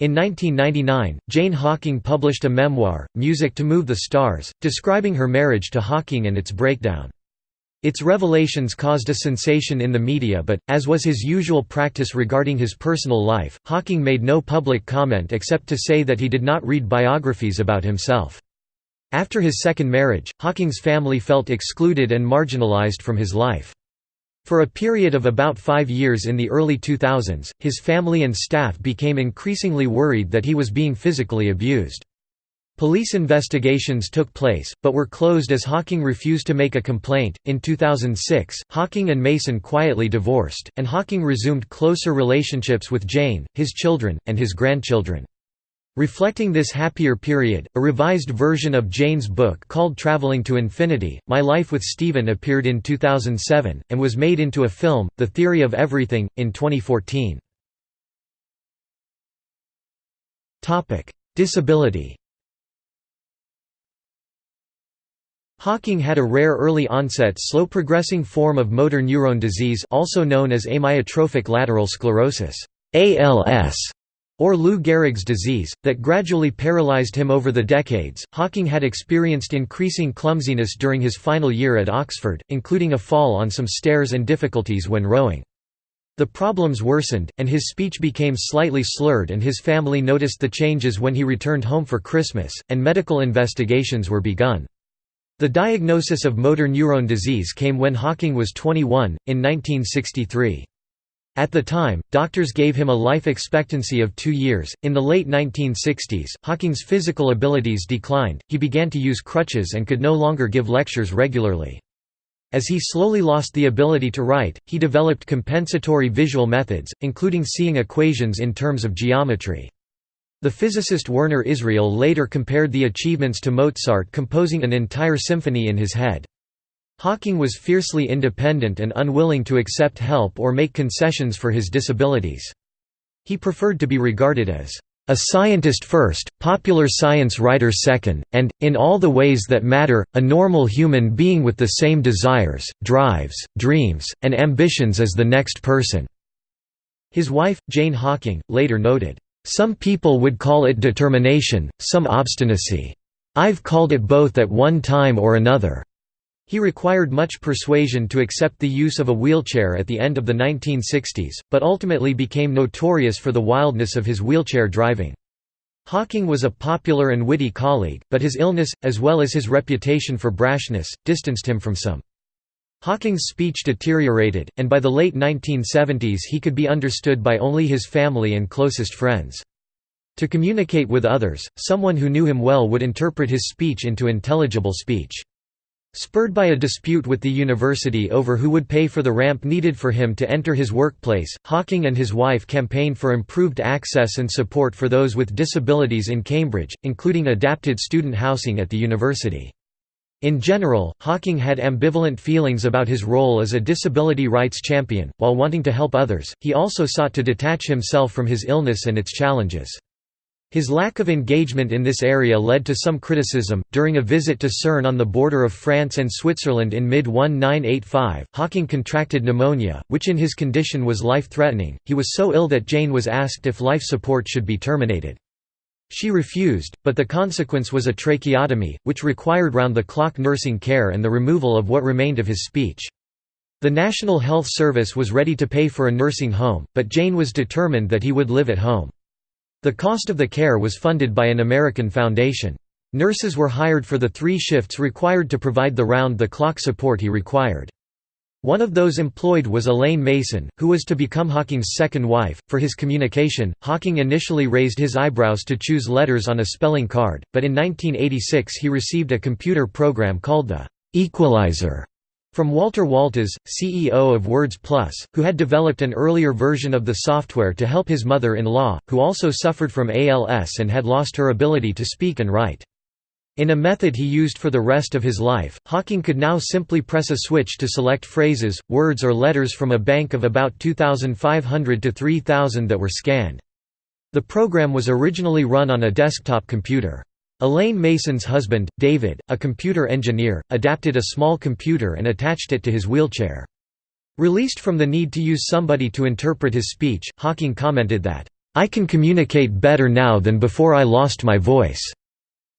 S1: In 1999, Jane Hawking published a memoir, Music to Move the Stars, describing her marriage to Hawking and its breakdown. Its revelations caused a sensation in the media but, as was his usual practice regarding his personal life, Hawking made no public comment except to say that he did not read biographies about himself. After his second marriage, Hawking's family felt excluded and marginalized from his life. For a period of about five years in the early 2000s, his family and staff became increasingly worried that he was being physically abused. Police investigations took place, but were closed as Hawking refused to make a complaint. In 2006, Hawking and Mason quietly divorced, and Hawking resumed closer relationships with Jane, his children, and his grandchildren. Reflecting this happier period, a revised version of Jane's book called Traveling to Infinity, My Life with Stephen appeared in 2007, and was made into a film, The Theory of Everything, in 2014. Disability Hawking had a rare early-onset slow-progressing form of motor neuron disease also known as amyotrophic lateral sclerosis ALS, or Lou Gehrig's disease, that gradually paralyzed him over the decades. Hawking had experienced increasing clumsiness during his final year at Oxford, including a fall on some stairs and difficulties when rowing. The problems worsened, and his speech became slightly slurred and his family noticed the changes when he returned home for Christmas, and medical investigations were begun. The diagnosis of motor neuron disease came when Hawking was 21, in 1963. At the time, doctors gave him a life expectancy of two years. In the late 1960s, Hawking's physical abilities declined, he began to use crutches and could no longer give lectures regularly. As he slowly lost the ability to write, he developed compensatory visual methods, including seeing equations in terms of geometry. The physicist Werner Israel later compared the achievements to Mozart composing an entire symphony in his head. Hawking was fiercely independent and unwilling to accept help or make concessions for his disabilities. He preferred to be regarded as a scientist first, popular science writer second, and, in all the ways that matter, a normal human being with the same desires, drives, dreams, and ambitions as the next person." His wife, Jane Hawking, later noted, "...some people would call it determination, some obstinacy. I've called it both at one time or another." He required much persuasion to accept the use of a wheelchair at the end of the 1960s, but ultimately became notorious for the wildness of his wheelchair driving. Hawking was a popular and witty colleague, but his illness, as well as his reputation for brashness, distanced him from some. Hawking's speech deteriorated, and by the late 1970s he could be understood by only his family and closest friends. To communicate with others, someone who knew him well would interpret his speech into intelligible speech. Spurred by a dispute with the university over who would pay for the ramp needed for him to enter his workplace, Hawking and his wife campaigned for improved access and support for those with disabilities in Cambridge, including adapted student housing at the university. In general, Hawking had ambivalent feelings about his role as a disability rights champion. While wanting to help others, he also sought to detach himself from his illness and its challenges. His lack of engagement in this area led to some criticism. During a visit to CERN on the border of France and Switzerland in mid 1985, Hawking contracted pneumonia, which in his condition was life threatening. He was so ill that Jane was asked if life support should be terminated. She refused, but the consequence was a tracheotomy, which required round the clock nursing care and the removal of what remained of his speech. The National Health Service was ready to pay for a nursing home, but Jane was determined that he would live at home. The cost of the care was funded by an American foundation. Nurses were hired for the three shifts required to provide the round-the-clock support he required. One of those employed was Elaine Mason, who was to become Hawking's second wife. For his communication, Hawking initially raised his eyebrows to choose letters on a spelling card, but in 1986 he received a computer program called the Equalizer from Walter Woltosz, CEO of Words Plus, who had developed an earlier version of the software to help his mother-in-law, who also suffered from ALS and had lost her ability to speak and write. In a method he used for the rest of his life, Hawking could now simply press a switch to select phrases, words or letters from a bank of about 2,500 to 3,000 that were scanned. The program was originally run on a desktop computer. Elaine Mason's husband, David, a computer engineer, adapted a small computer and attached it to his wheelchair. Released from the need to use somebody to interpret his speech, Hawking commented that, "...I can communicate better now than before I lost my voice."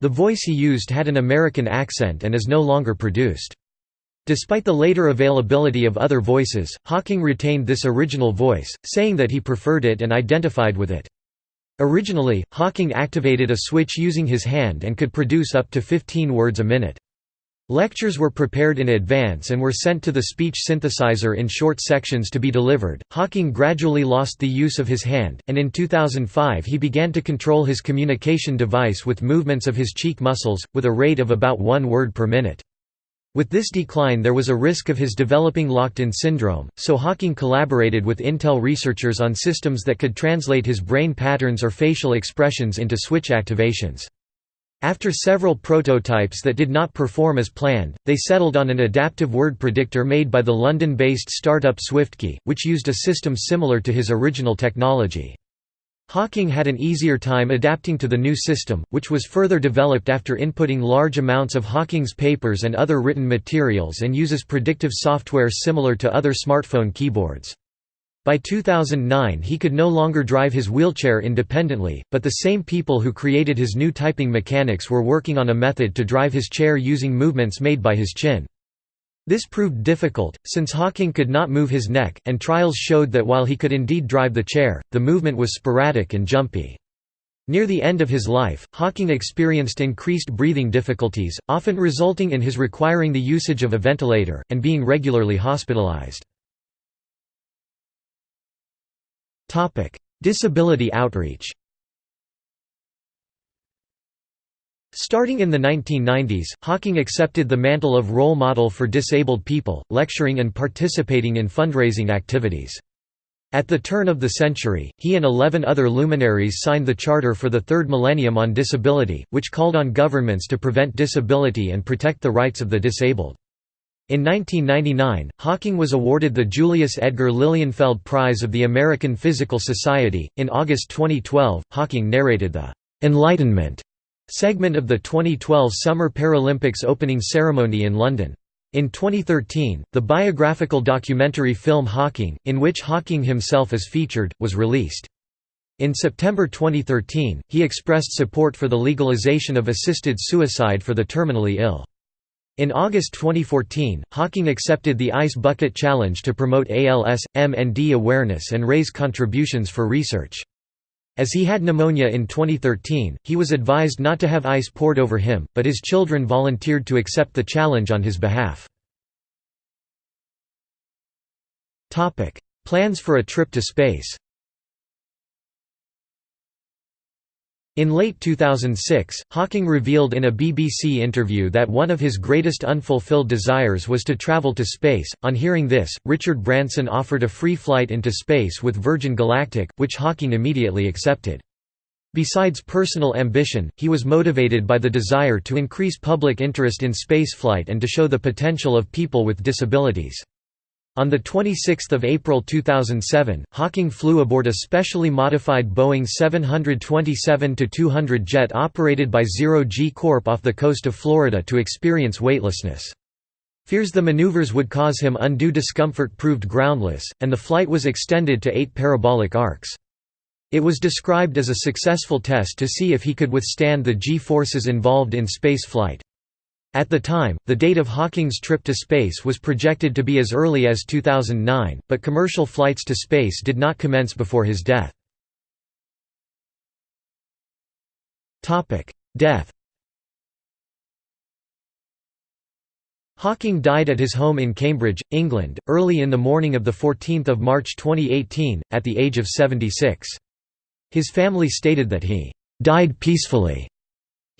S1: The voice he used had an American accent and is no longer produced. Despite the later availability of other voices, Hawking retained this original voice, saying that he preferred it and identified with it. Originally, Hawking activated a switch using his hand and could produce up to 15 words a minute. Lectures were prepared in advance and were sent to the speech synthesizer in short sections to be delivered. Hawking gradually lost the use of his hand, and in 2005 he began to control his communication device with movements of his cheek muscles, with a rate of about one word per minute. With this decline there was a risk of his developing locked-in syndrome, so Hawking collaborated with Intel researchers on systems that could translate his brain patterns or facial expressions into switch activations. After several prototypes that did not perform as planned, they settled on an adaptive word predictor made by the London-based startup SwiftKey, which used a system similar to his original technology. Hawking had an easier time adapting to the new system, which was further developed after inputting large amounts of Hawking's papers and other written materials and uses predictive software similar to other smartphone keyboards. By 2009 he could no longer drive his wheelchair independently, but the same people who created his new typing mechanics were working on a method to drive his chair using movements made by his chin. This proved difficult, since Hawking could not move his neck, and trials showed that while he could indeed drive the chair, the movement was sporadic and jumpy. Near the end of his life, Hawking experienced increased breathing difficulties, often resulting in his requiring the usage of a ventilator, and being regularly hospitalized. Disability outreach Starting in the 1990s, Hawking accepted the mantle of role model for disabled people, lecturing and participating in fundraising activities. At the turn of the century, he and 11 other luminaries signed the Charter for the Third Millennium on Disability, which called on governments to prevent disability and protect the rights of the disabled. In 1999, Hawking was awarded the Julius Edgar Lilienfeld Prize of the American Physical Society. In August 2012, Hawking narrated the Enlightenment segment of the 2012 Summer Paralympics opening ceremony in London. In 2013, the biographical documentary film Hawking, in which Hawking himself is featured, was released. In September 2013, he expressed support for the legalization of assisted suicide for the terminally ill. In August 2014, Hawking accepted the Ice Bucket Challenge to promote ALS, MND awareness and raise contributions for research. As he had pneumonia in 2013, he was advised not to have ice poured over him, but his children volunteered to accept the challenge on his behalf. Plans for a trip to space. In late 2006, Hawking revealed in a BBC interview that one of his greatest unfulfilled desires was to travel to space. On hearing this, Richard Branson offered a free flight into space with Virgin Galactic, which Hawking immediately accepted. Besides personal ambition, he was motivated by the desire to increase public interest in spaceflight and to show the potential of people with disabilities. On 26 April 2007, Hawking flew aboard a specially modified Boeing 727-200 jet operated by Zero G Corp off the coast of Florida to experience weightlessness. Fears the maneuvers would cause him undue discomfort proved groundless, and the flight was extended to eight parabolic arcs. It was described as a successful test to see if he could withstand the G-forces involved in space flight. At the time, the date of Hawking's trip to space was projected to be as early as 2009, but commercial flights to space did not commence before his death. Death Hawking died at his home in Cambridge, England, early in the morning of 14 March 2018, at the age of 76. His family stated that he «died peacefully»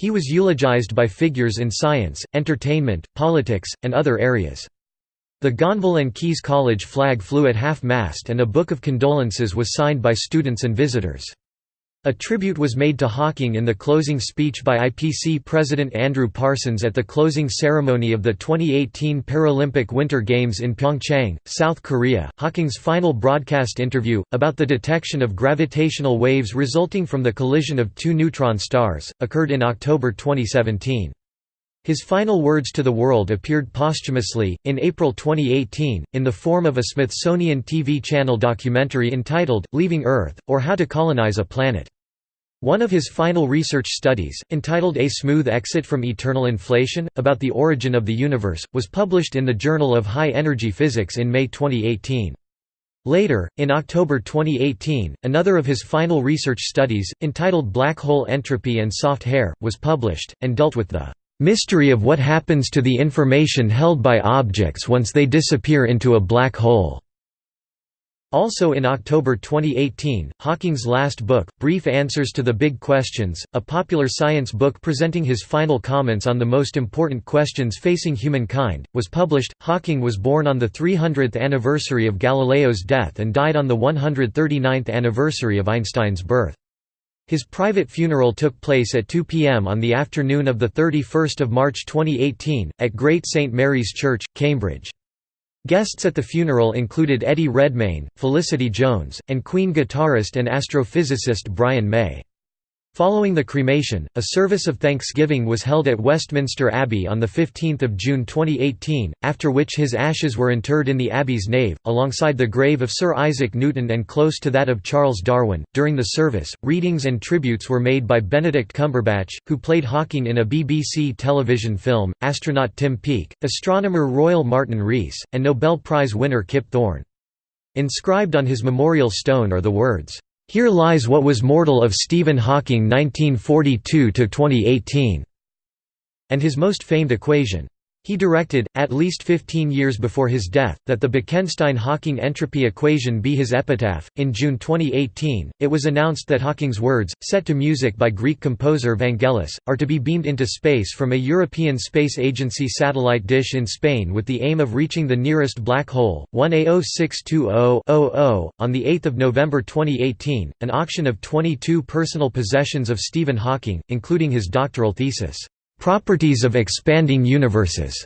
S1: He was eulogized by figures in science, entertainment, politics, and other areas. The Gonville and Caius College flag flew at half-mast and a book of condolences was signed by students and visitors. A tribute was made to Hawking in the closing speech by IPC President Andrew Parsons at the closing ceremony of the 2018 Paralympic Winter Games in Pyeongchang, South Korea. Hawking's final broadcast interview, about the detection of gravitational waves resulting from the collision of two neutron stars, occurred in October 2017. His final words to the world appeared posthumously, in April 2018, in the form of a Smithsonian TV channel documentary entitled, Leaving Earth, or How to Colonize a Planet. One of his final research studies, entitled A Smooth Exit from Eternal Inflation, about the origin of the universe, was published in the Journal of High Energy Physics in May 2018. Later, in October 2018, another of his final research studies, entitled Black Hole Entropy and Soft Hair, was published, and dealt with the mystery of what happens to the information held by objects once they disappear into a black hole. Also in October 2018, Hawking's last book, Brief Answers to the Big Questions, a popular science book presenting his final comments on the most important questions facing humankind, was published. Hawking was born on the 300th anniversary of Galileo's death and died on the 139th anniversary of Einstein's birth. His private funeral took place at 2 p.m. on the afternoon of 31 March 2018, at Great St Mary's Church, Cambridge. Guests at the funeral included Eddie Redmayne, Felicity Jones, and Queen guitarist and astrophysicist Brian May. Following the cremation, a service of thanksgiving was held at Westminster Abbey on 15 June 2018, after which his ashes were interred in the Abbey's nave, alongside the grave of Sir Isaac Newton and close to that of Charles Darwin. During the service, readings and tributes were made by Benedict Cumberbatch, who played Hawking in a BBC television film, astronaut Tim Peake, astronomer Royal Martin Rees, and Nobel Prize winner Kip Thorne. Inscribed on his memorial stone are the words, here lies what was mortal of Stephen Hawking 1942–2018", and his most famed equation, he directed, at least 15 years before his death, that the Bekenstein-Hawking entropy equation be his epitaph. In June 2018, it was announced that Hawking's words, set to music by Greek composer Vangelis, are to be beamed into space from a European Space Agency satellite dish in Spain with the aim of reaching the nearest black hole, 1A0620-00. On 8 November 2018, an auction of 22 personal possessions of Stephen Hawking, including his doctoral thesis, Properties of Expanding Universes,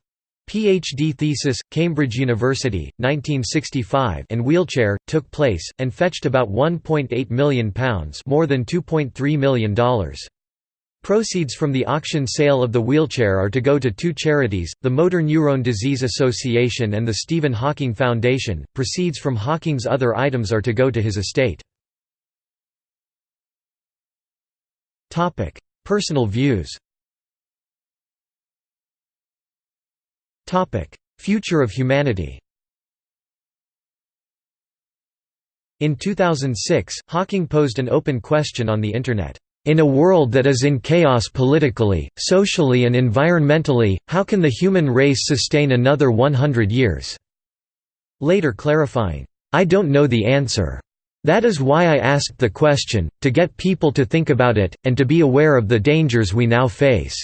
S1: PhD thesis, Cambridge University, 1965 and wheelchair, took place, and fetched about £1.8 million more than $2.3 million. Proceeds from the auction sale of the wheelchair are to go to two charities, the Motor Neurone Disease Association and the Stephen Hawking Foundation. Proceeds from Hawking's other items are to go to his estate. Topic: Personal views Future of humanity In 2006, Hawking posed an open question on the Internet. In a world that is in chaos politically, socially and environmentally, how can the human race sustain another 100 years?" Later clarifying, "I don't know the answer." That is why I asked the question, to get people to think about it, and to be aware of the dangers we now face."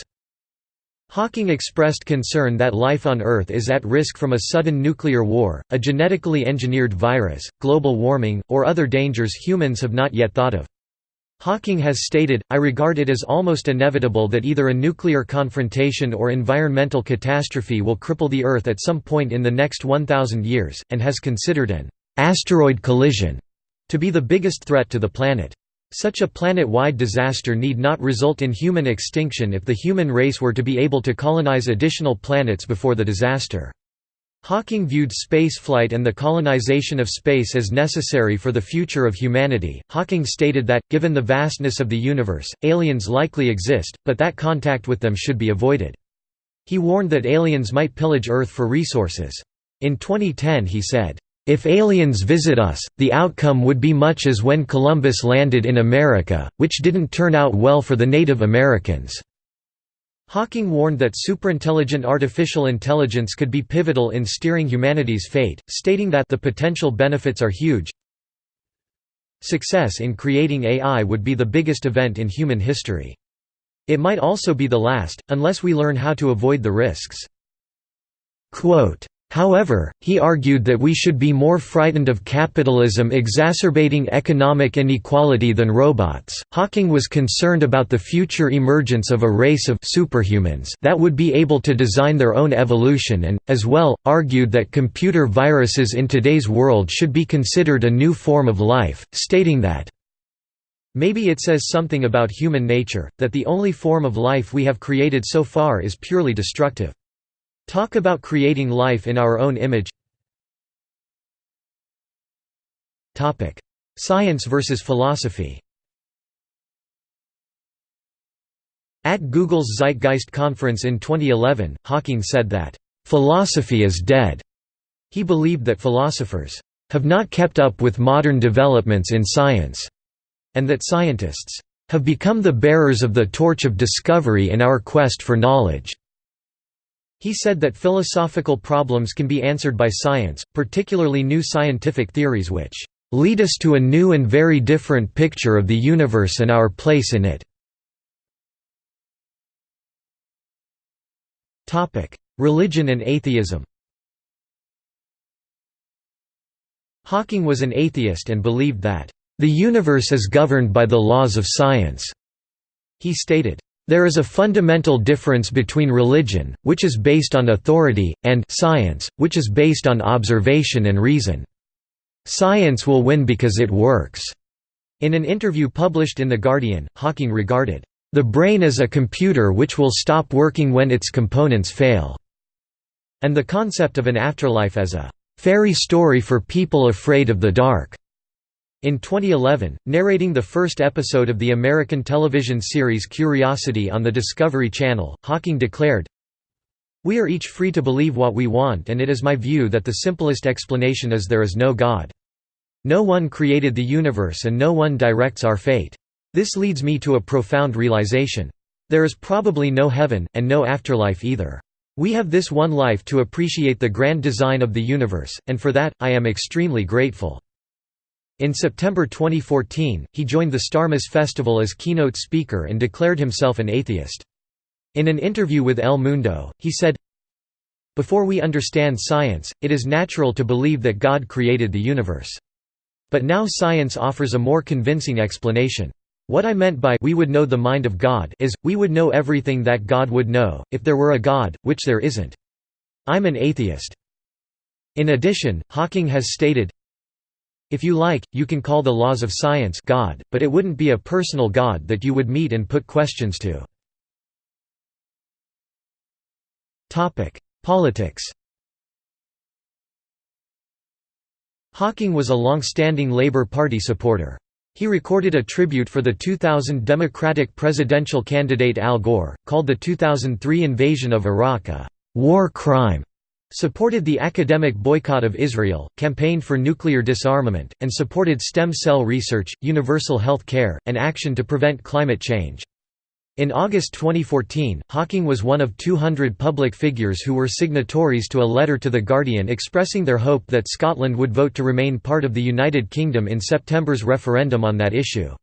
S1: Hawking expressed concern that life on Earth is at risk from a sudden nuclear war, a genetically engineered virus, global warming, or other dangers humans have not yet thought of. Hawking has stated, I regard it as almost inevitable that either a nuclear confrontation or environmental catastrophe will cripple the Earth at some point in the next 1,000 years, and has considered an asteroid collision to be the biggest threat to the planet. Such a planet-wide disaster need not result in human extinction if the human race were to be able to colonize additional planets before the disaster. Hawking viewed spaceflight and the colonization of space as necessary for the future of humanity. Hawking stated that, given the vastness of the universe, aliens likely exist, but that contact with them should be avoided. He warned that aliens might pillage Earth for resources. In 2010 he said, if aliens visit us, the outcome would be much as when Columbus landed in America, which didn't turn out well for the Native Americans. Hawking warned that superintelligent artificial intelligence could be pivotal in steering humanity's fate, stating that the potential benefits are huge. Success in creating AI would be the biggest event in human history. It might also be the last, unless we learn how to avoid the risks. Quote, However, he argued that we should be more frightened of capitalism exacerbating economic inequality than robots. Hawking was concerned about the future emergence of a race of superhumans that would be able to design their own evolution and, as well, argued that computer viruses in today's world should be considered a new form of life, stating that Maybe it says something about human nature, that the only form of life we have created so far is purely destructive. Talk about creating life in our own image Science versus philosophy At Google's Zeitgeist conference in 2011, Hawking said that, "...philosophy is dead." He believed that philosophers, "...have not kept up with modern developments in science," and that scientists, "...have become the bearers of the torch of discovery in our quest for knowledge." He said that philosophical problems can be answered by science, particularly new scientific theories which lead us to a new and very different picture of the universe and our place in it. Religion and atheism Hawking was an atheist and believed that, "...the universe is governed by the laws of science." He stated, there is a fundamental difference between religion, which is based on authority, and science, which is based on observation and reason. Science will win because it works." In an interview published in The Guardian, Hawking regarded, "...the brain as a computer which will stop working when its components fail," and the concept of an afterlife as a "...fairy story for people afraid of the dark." In 2011, narrating the first episode of the American television series Curiosity on the Discovery Channel, Hawking declared, We are each free to believe what we want and it is my view that the simplest explanation is there is no God. No one created the universe and no one directs our fate. This leads me to a profound realization. There is probably no heaven, and no afterlife either. We have this one life to appreciate the grand design of the universe, and for that, I am extremely grateful. In September 2014, he joined the Starmus Festival as keynote speaker and declared himself an atheist. In an interview with El Mundo, he said, Before we understand science, it is natural to believe that God created the universe. But now science offers a more convincing explanation. What I meant by we would know the mind of God is, we would know everything that God would know, if there were a God, which there isn't. I'm an atheist. In addition, Hawking has stated, if you like, you can call the laws of science God, but it wouldn't be a personal God that you would meet and put questions to. Politics Hawking was a long-standing Labour Party supporter. He recorded a tribute for the 2000 Democratic presidential candidate Al Gore, called the 2003 invasion of Iraq a «war crime» supported the academic boycott of Israel, campaigned for nuclear disarmament, and supported stem cell research, universal health care, and action to prevent climate change. In August 2014, Hawking was one of 200 public figures who were signatories to a letter to The Guardian expressing their hope that Scotland would vote to remain part of the United Kingdom in September's referendum on that issue.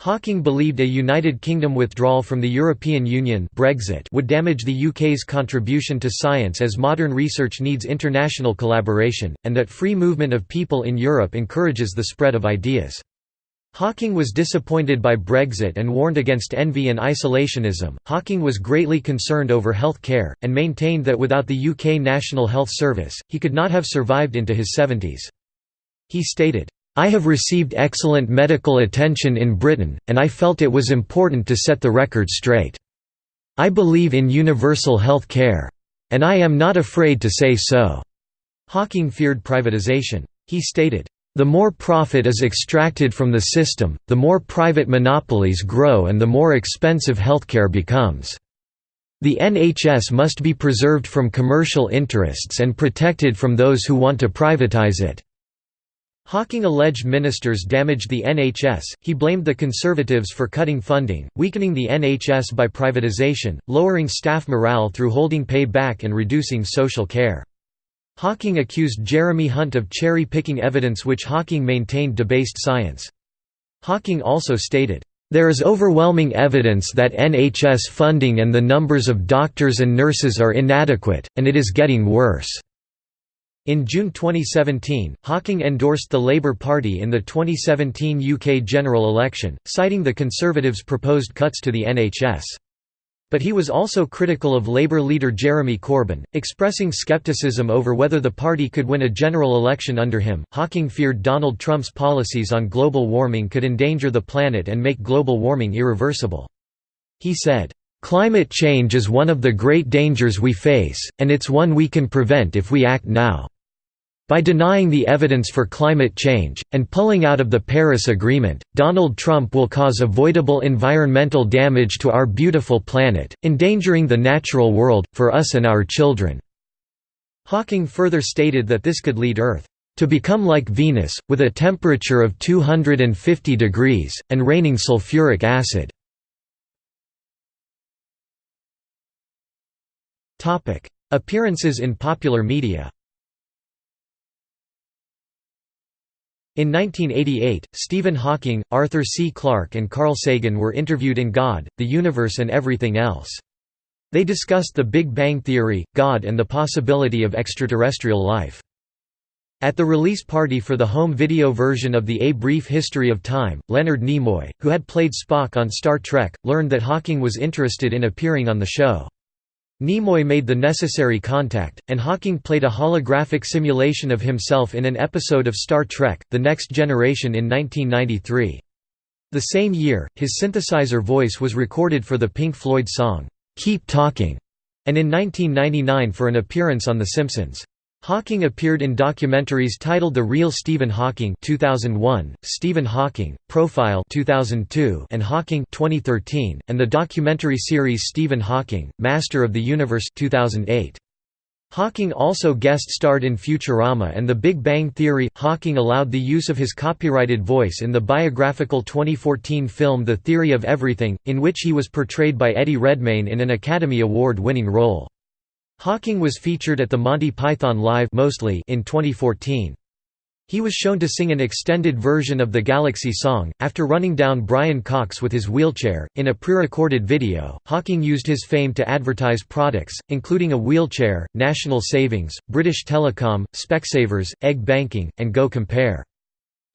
S1: Hawking believed a United Kingdom withdrawal from the European Union Brexit would damage the UK's contribution to science as modern research needs international collaboration, and that free movement of people in Europe encourages the spread of ideas. Hawking was disappointed by Brexit and warned against envy and isolationism. Hawking was greatly concerned over health care, and maintained that without the UK National Health Service, he could not have survived into his 70s. He stated, I have received excellent medical attention in Britain, and I felt it was important to set the record straight. I believe in universal health care. And I am not afraid to say so." Hawking feared privatization. He stated, "...the more profit is extracted from the system, the more private monopolies grow and the more expensive healthcare becomes. The NHS must be preserved from commercial interests and protected from those who want to privatize it." Hawking alleged ministers damaged the NHS, he blamed the Conservatives for cutting funding, weakening the NHS by privatisation, lowering staff morale through holding pay back and reducing social care. Hawking accused Jeremy Hunt of cherry-picking evidence which Hawking maintained debased science. Hawking also stated, "...there is overwhelming evidence that NHS funding and the numbers of doctors and nurses are inadequate, and it is getting worse." In June 2017, Hawking endorsed the Labour Party in the 2017 UK general election, citing the Conservatives' proposed cuts to the NHS. But he was also critical of Labour leader Jeremy Corbyn, expressing scepticism over whether the party could win a general election under him. Hawking feared Donald Trump's policies on global warming could endanger the planet and make global warming irreversible. He said, Climate change is one of the great dangers we face, and it's one we can prevent if we act now. By denying the evidence for climate change, and pulling out of the Paris Agreement, Donald Trump will cause avoidable environmental damage to our beautiful planet, endangering the natural world, for us and our children." Hawking further stated that this could lead Earth to become like Venus, with a temperature of 250 degrees, and raining sulfuric acid. Appearances in popular media. In 1988, Stephen Hawking, Arthur C. Clarke and Carl Sagan were interviewed in God, the Universe and Everything Else. They discussed the Big Bang Theory, God and the possibility of extraterrestrial life. At the release party for the home video version of the A Brief History of Time, Leonard Nimoy, who had played Spock on Star Trek, learned that Hawking was interested in appearing on the show. Nimoy made the necessary contact, and Hawking played a holographic simulation of himself in an episode of Star Trek, The Next Generation in 1993. The same year, his synthesizer voice was recorded for the Pink Floyd song, "'Keep Talking' and in 1999 for an appearance on The Simpsons. Hawking appeared in documentaries titled The Real Stephen Hawking 2001, Stephen Hawking, Profile 2002, and Hawking 2013, and the documentary series Stephen Hawking, Master of the Universe 2008. Hawking also guest-starred in Futurama and The Big Bang Theory. Hawking allowed the use of his copyrighted voice in the biographical 2014 film The Theory of Everything, in which he was portrayed by Eddie Redmayne in an Academy Award-winning role. Hawking was featured at the Monty Python Live mostly in 2014. He was shown to sing an extended version of the Galaxy song, after running down Brian Cox with his wheelchair. In a pre recorded video, Hawking used his fame to advertise products, including a wheelchair, National Savings, British Telecom, Specsavers, Egg Banking, and Go Compare.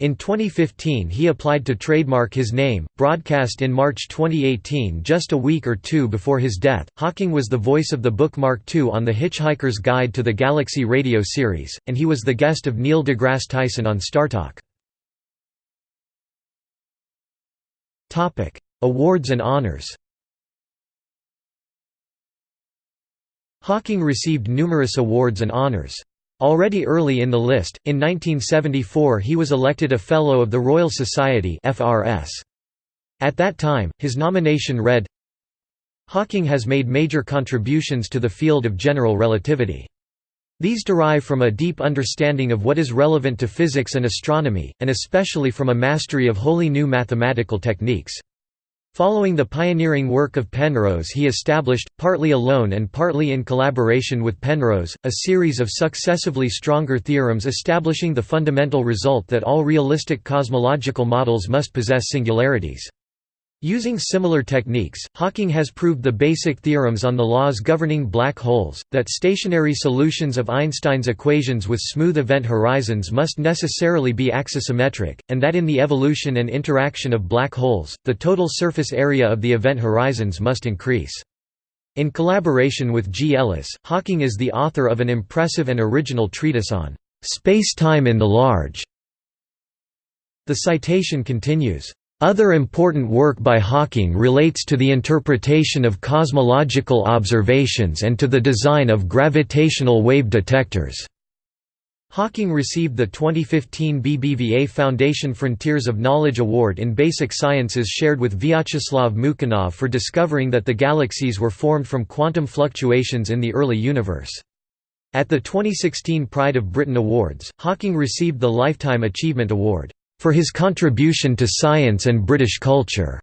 S1: In 2015 he applied to trademark his name, broadcast in March 2018 just a week or two before his death. Hawking was the voice of the book Mark II on the Hitchhiker's Guide to the Galaxy radio series, and he was the guest of Neil deGrasse Tyson on StarTalk. Awards and honors Hawking received numerous awards and honors. Already early in the list, in 1974 he was elected a Fellow of the Royal Society. At that time, his nomination read, Hawking has made major contributions to the field of general relativity. These derive from a deep understanding of what is relevant to physics and astronomy, and especially from a mastery of wholly new mathematical techniques. Following the pioneering work of Penrose he established, partly alone and partly in collaboration with Penrose, a series of successively stronger theorems establishing the fundamental result that all realistic cosmological models must possess singularities. Using similar techniques, Hawking has proved the basic theorems on the laws governing black holes, that stationary solutions of Einstein's equations with smooth event horizons must necessarily be axisymmetric, and that in the evolution and interaction of black holes, the total surface area of the event horizons must increase. In collaboration with G. Ellis, Hawking is the author of an impressive and original treatise on space-time in the large. The citation continues, other important work by Hawking relates to the interpretation of cosmological observations and to the design of gravitational wave detectors. Hawking received the 2015 BBVA Foundation Frontiers of Knowledge Award in Basic Sciences shared with Vyacheslav Mukhanov for discovering that the galaxies were formed from quantum fluctuations in the early universe. At the 2016 Pride of Britain Awards, Hawking received the Lifetime Achievement Award for his contribution to science and British culture.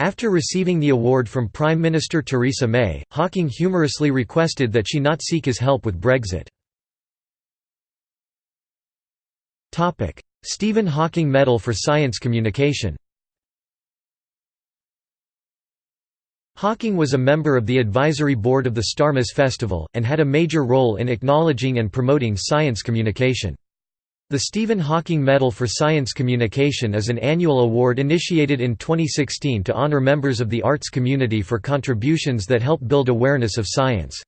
S1: After receiving the award from Prime Minister Theresa May, Hawking humorously requested that she not seek his help with Brexit. Stephen Hawking Medal for Science Communication Hawking was a member of the advisory board of the Starmus Festival, and had a major role in acknowledging and promoting science communication. The Stephen Hawking Medal for Science Communication is an annual award initiated in 2016 to honor members of the arts community for contributions that help build awareness of science.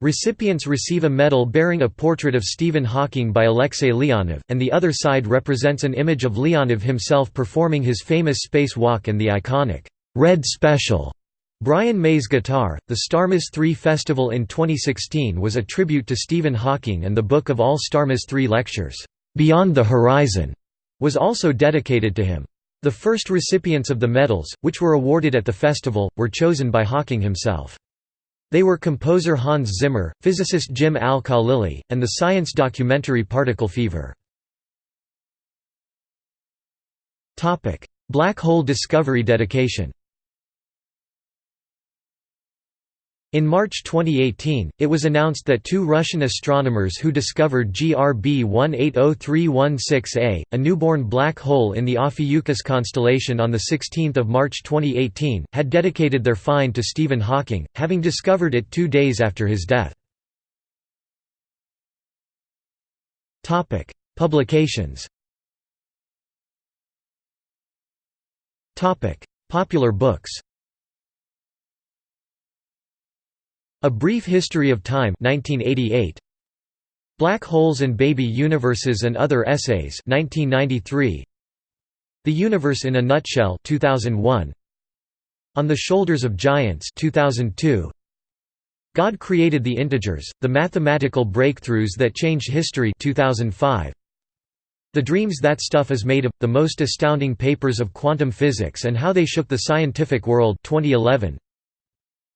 S1: Recipients receive a medal bearing a portrait of Stephen Hawking by Alexei Leonov, and the other side represents an image of Leonov himself performing his famous space walk and the iconic, "'Red Special' Brian May's guitar. The Starmus 3 Festival in 2016 was a tribute to Stephen Hawking and the book of all Starmus 3 lectures. Beyond the Horizon was also dedicated to him. The first recipients of the medals, which were awarded at the festival, were chosen by Hawking himself. They were composer Hans Zimmer, physicist Jim Al-Khalili, and the science documentary Particle Fever. Black hole discovery dedication In March 2018, it was announced that two Russian astronomers who discovered GRB 180316a, a newborn black hole in the Ophiuchus constellation on 16 March 2018, had dedicated their find to Stephen Hawking, having discovered it two days after his death. Publications Popular books A Brief History of Time 1988. Black Holes and Baby Universes and Other Essays 1993. The Universe in a Nutshell 2001. On the Shoulders of Giants 2002. God Created the Integers, The Mathematical Breakthroughs That Changed History 2005. The Dreams That Stuff Is Made Of, The Most Astounding Papers of Quantum Physics and How They Shook the Scientific World 2011.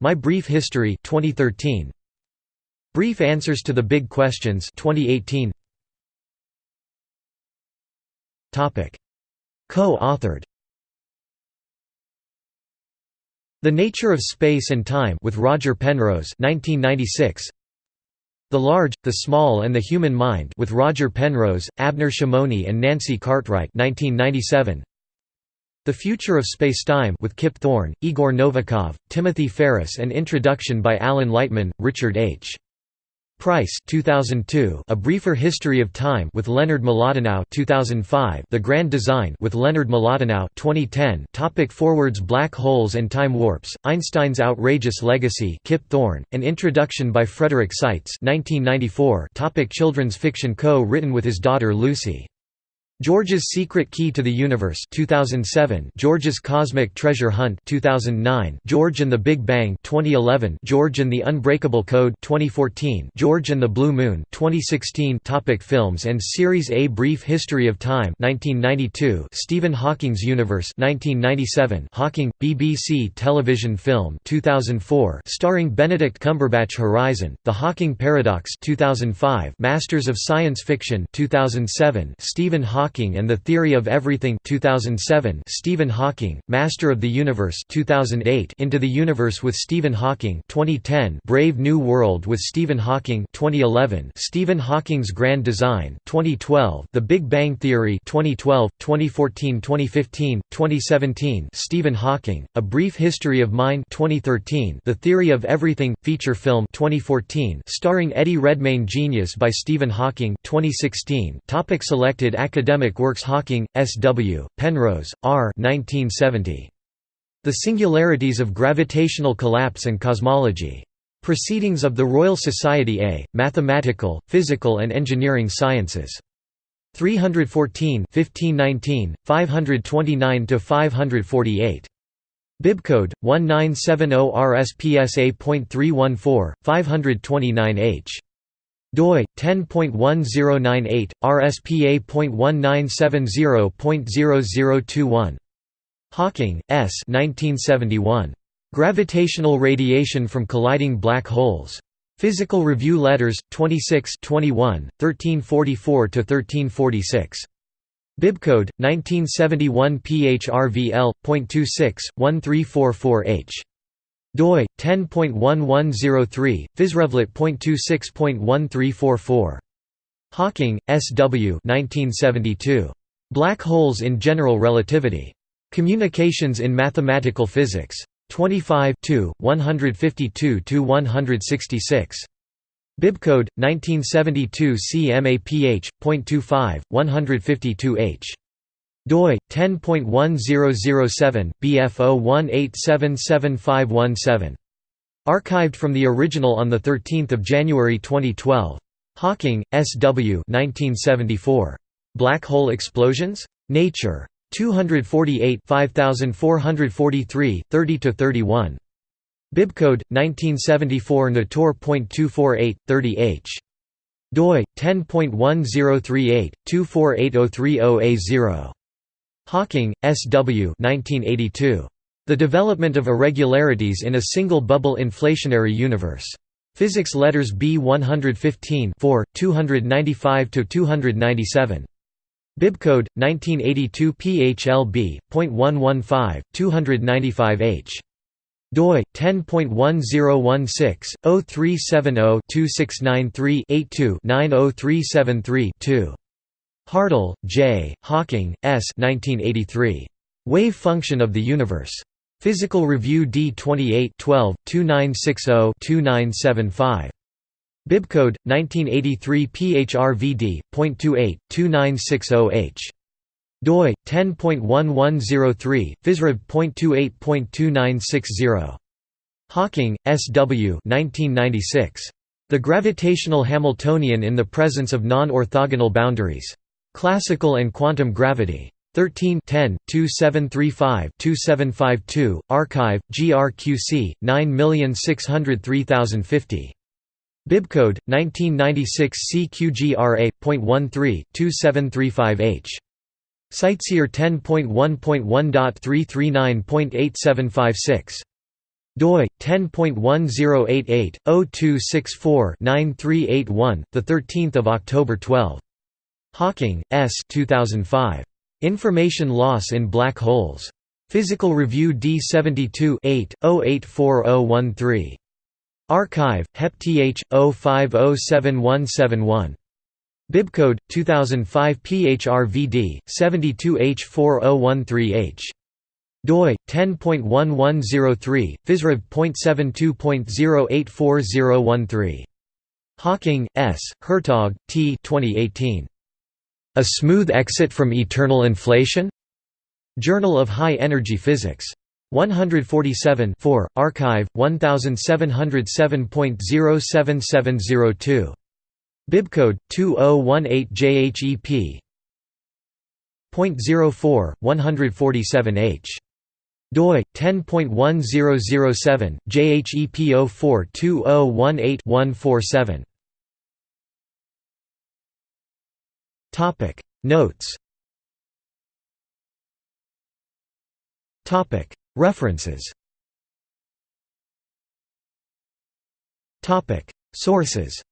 S1: My Brief History 2013 Brief Answers to the Big Questions 2018 Topic. Co-authored. The Nature of Space and Time with Roger Penrose 1996 The Large, the Small and the Human Mind with Roger Penrose, Abner Shimony and Nancy Cartwright 1997 the Future of Spacetime with Kip Thorne, Igor Novikov, Timothy Ferris and introduction by Alan Lightman, Richard H. Price 2002 A Briefer History of Time with Leonard Mlodinow 2005 The Grand Design with Leonard Mlodinow 2010 Topic Forwards Black Holes and Time Warps Einstein's Outrageous Legacy Kip Thorne An Introduction by Frederick Seitz 1994 Topic Children's fiction co-written with his daughter Lucy George's Secret Key to the Universe 2007 George's Cosmic Treasure Hunt 2009 George and the Big Bang 2011 George and the Unbreakable Code 2014 George and the Blue Moon 2016 Topic Films and Series A Brief History of Time 1992 Stephen Hawking's Universe 1997 Hawking BBC television film 2004 starring Benedict Cumberbatch Horizon. The Hawking Paradox 2005 Masters of Science Fiction 2007 Stephen Hawking Hawking and the Theory of Everything 2007 Stephen Hawking, Master of the Universe 2008 Into the Universe with Stephen Hawking 2010 Brave New World with Stephen Hawking 2011 Stephen Hawking's Grand Design 2012 The Big Bang Theory 2012, 2014 2015, 2017 Stephen Hawking, A Brief History of Mind 2013 The Theory of Everything, feature film 2014 starring Eddie Redmayne Genius by Stephen Hawking 2016 Topic Selected academic works Hawking, S. W., Penrose, R. 1970. The Singularities of Gravitational Collapse and Cosmology. Proceedings of the Royal Society A, Mathematical, Physical and Engineering Sciences. 314 1519, 529–548. Bibcode 1970 RSPSA.314 529H doi 10.1098 RSPA.1970.0021 Hawking S. 1971 Gravitational radiation from colliding black holes. Physical Review Letters 26 21 1344 to 1346 Bibcode 1971 PHRVL.26.1344H. doi 10.1103 physrevlet.26.1344. Hawking, S. W. 1972. Black Holes in General Relativity. Communications in Mathematical Physics. 25 152–166. Bibcode 1972 CMAPH.25 152H doi 10.1007 BF01877517 Archived from the original on the 13th of January 2012 Hawking S W 1974 Black hole explosions? Nature. 248 5443 30 to 31 Bibcode 1974 Natur.248 30H doi 10.1038 248030A0 Hawking S W 1982 The Development of Irregularities in a Single Bubble Inflationary Universe. Physics Letters B 115 4 295 to 297 Bibcode 1982 PHLB.115 295H doi 10.1016/0370-2693-82-90373-2. Hartle, J., Hawking, S. 1983. Wave Function of the Universe. Physical Review D 28 12 2960 2975. Bibcode 1983 PHRVD.28 2960H doi 10.1103 physrev.28.2960 Hawking S W 1996 The gravitational Hamiltonian in the presence of non-orthogonal boundaries Classical and quantum gravity. 13 10 2735 2752 archive grqc 9603050 Bibcode 1996 CQGRA.13 2735H CiteSeer 10.1.1.339.8756 doi 10.1088 0264 9381 the 13th of October 12 Hawking S. 2005 Information Loss in Black Holes. Physical Review D72 8 084013 Archive HepTH 05077171 Bibcode 2005 PHRVD 72H4013H doi 10.1103 physrev.72.0840013 Hawking S. Hertog T 2018 A smooth exit from eternal inflation? Journal of High Energy Physics. 147 4 archive 1707.07702 Bibcode 2018JHEP. 0.04 147H doi 10.1007 JHEP 042018 Topic. Notes. Topic. References. Topic. Sources.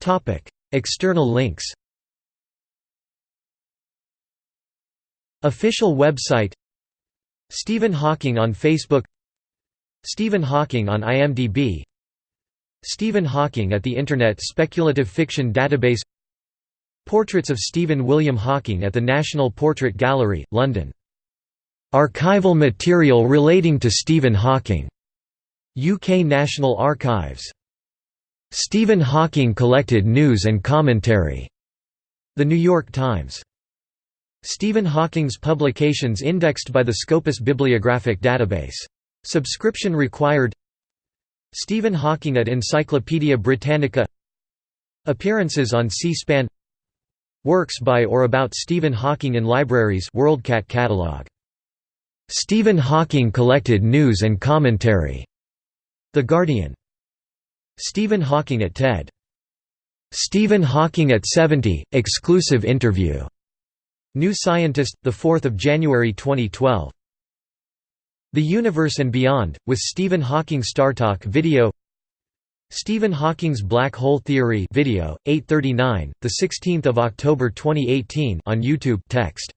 S1: Topic. External links. Official website. Stephen Hawking on Facebook. Stephen Hawking on IMDb Stephen Hawking at the Internet Speculative Fiction Database Portraits of Stephen William Hawking at the National Portrait Gallery, London. Archival material relating to Stephen Hawking. UK National Archives. Stephen Hawking collected news and commentary. The New York Times. Stephen Hawking's publications indexed by the Scopus Bibliographic Database. Subscription required Stephen Hawking at Encyclopædia Britannica Appearances on C-SPAN Works by or about Stephen Hawking in libraries WorldCat catalog. Stephen Hawking collected news and commentary. The Guardian. Stephen Hawking at TED. Stephen Hawking at 70 exclusive interview. New Scientist, 4 January 2012. The Universe and Beyond, with Stephen Hawking StarTalk video Stephen Hawking's Black Hole Theory video, 839, 16 October 2018 on YouTube text.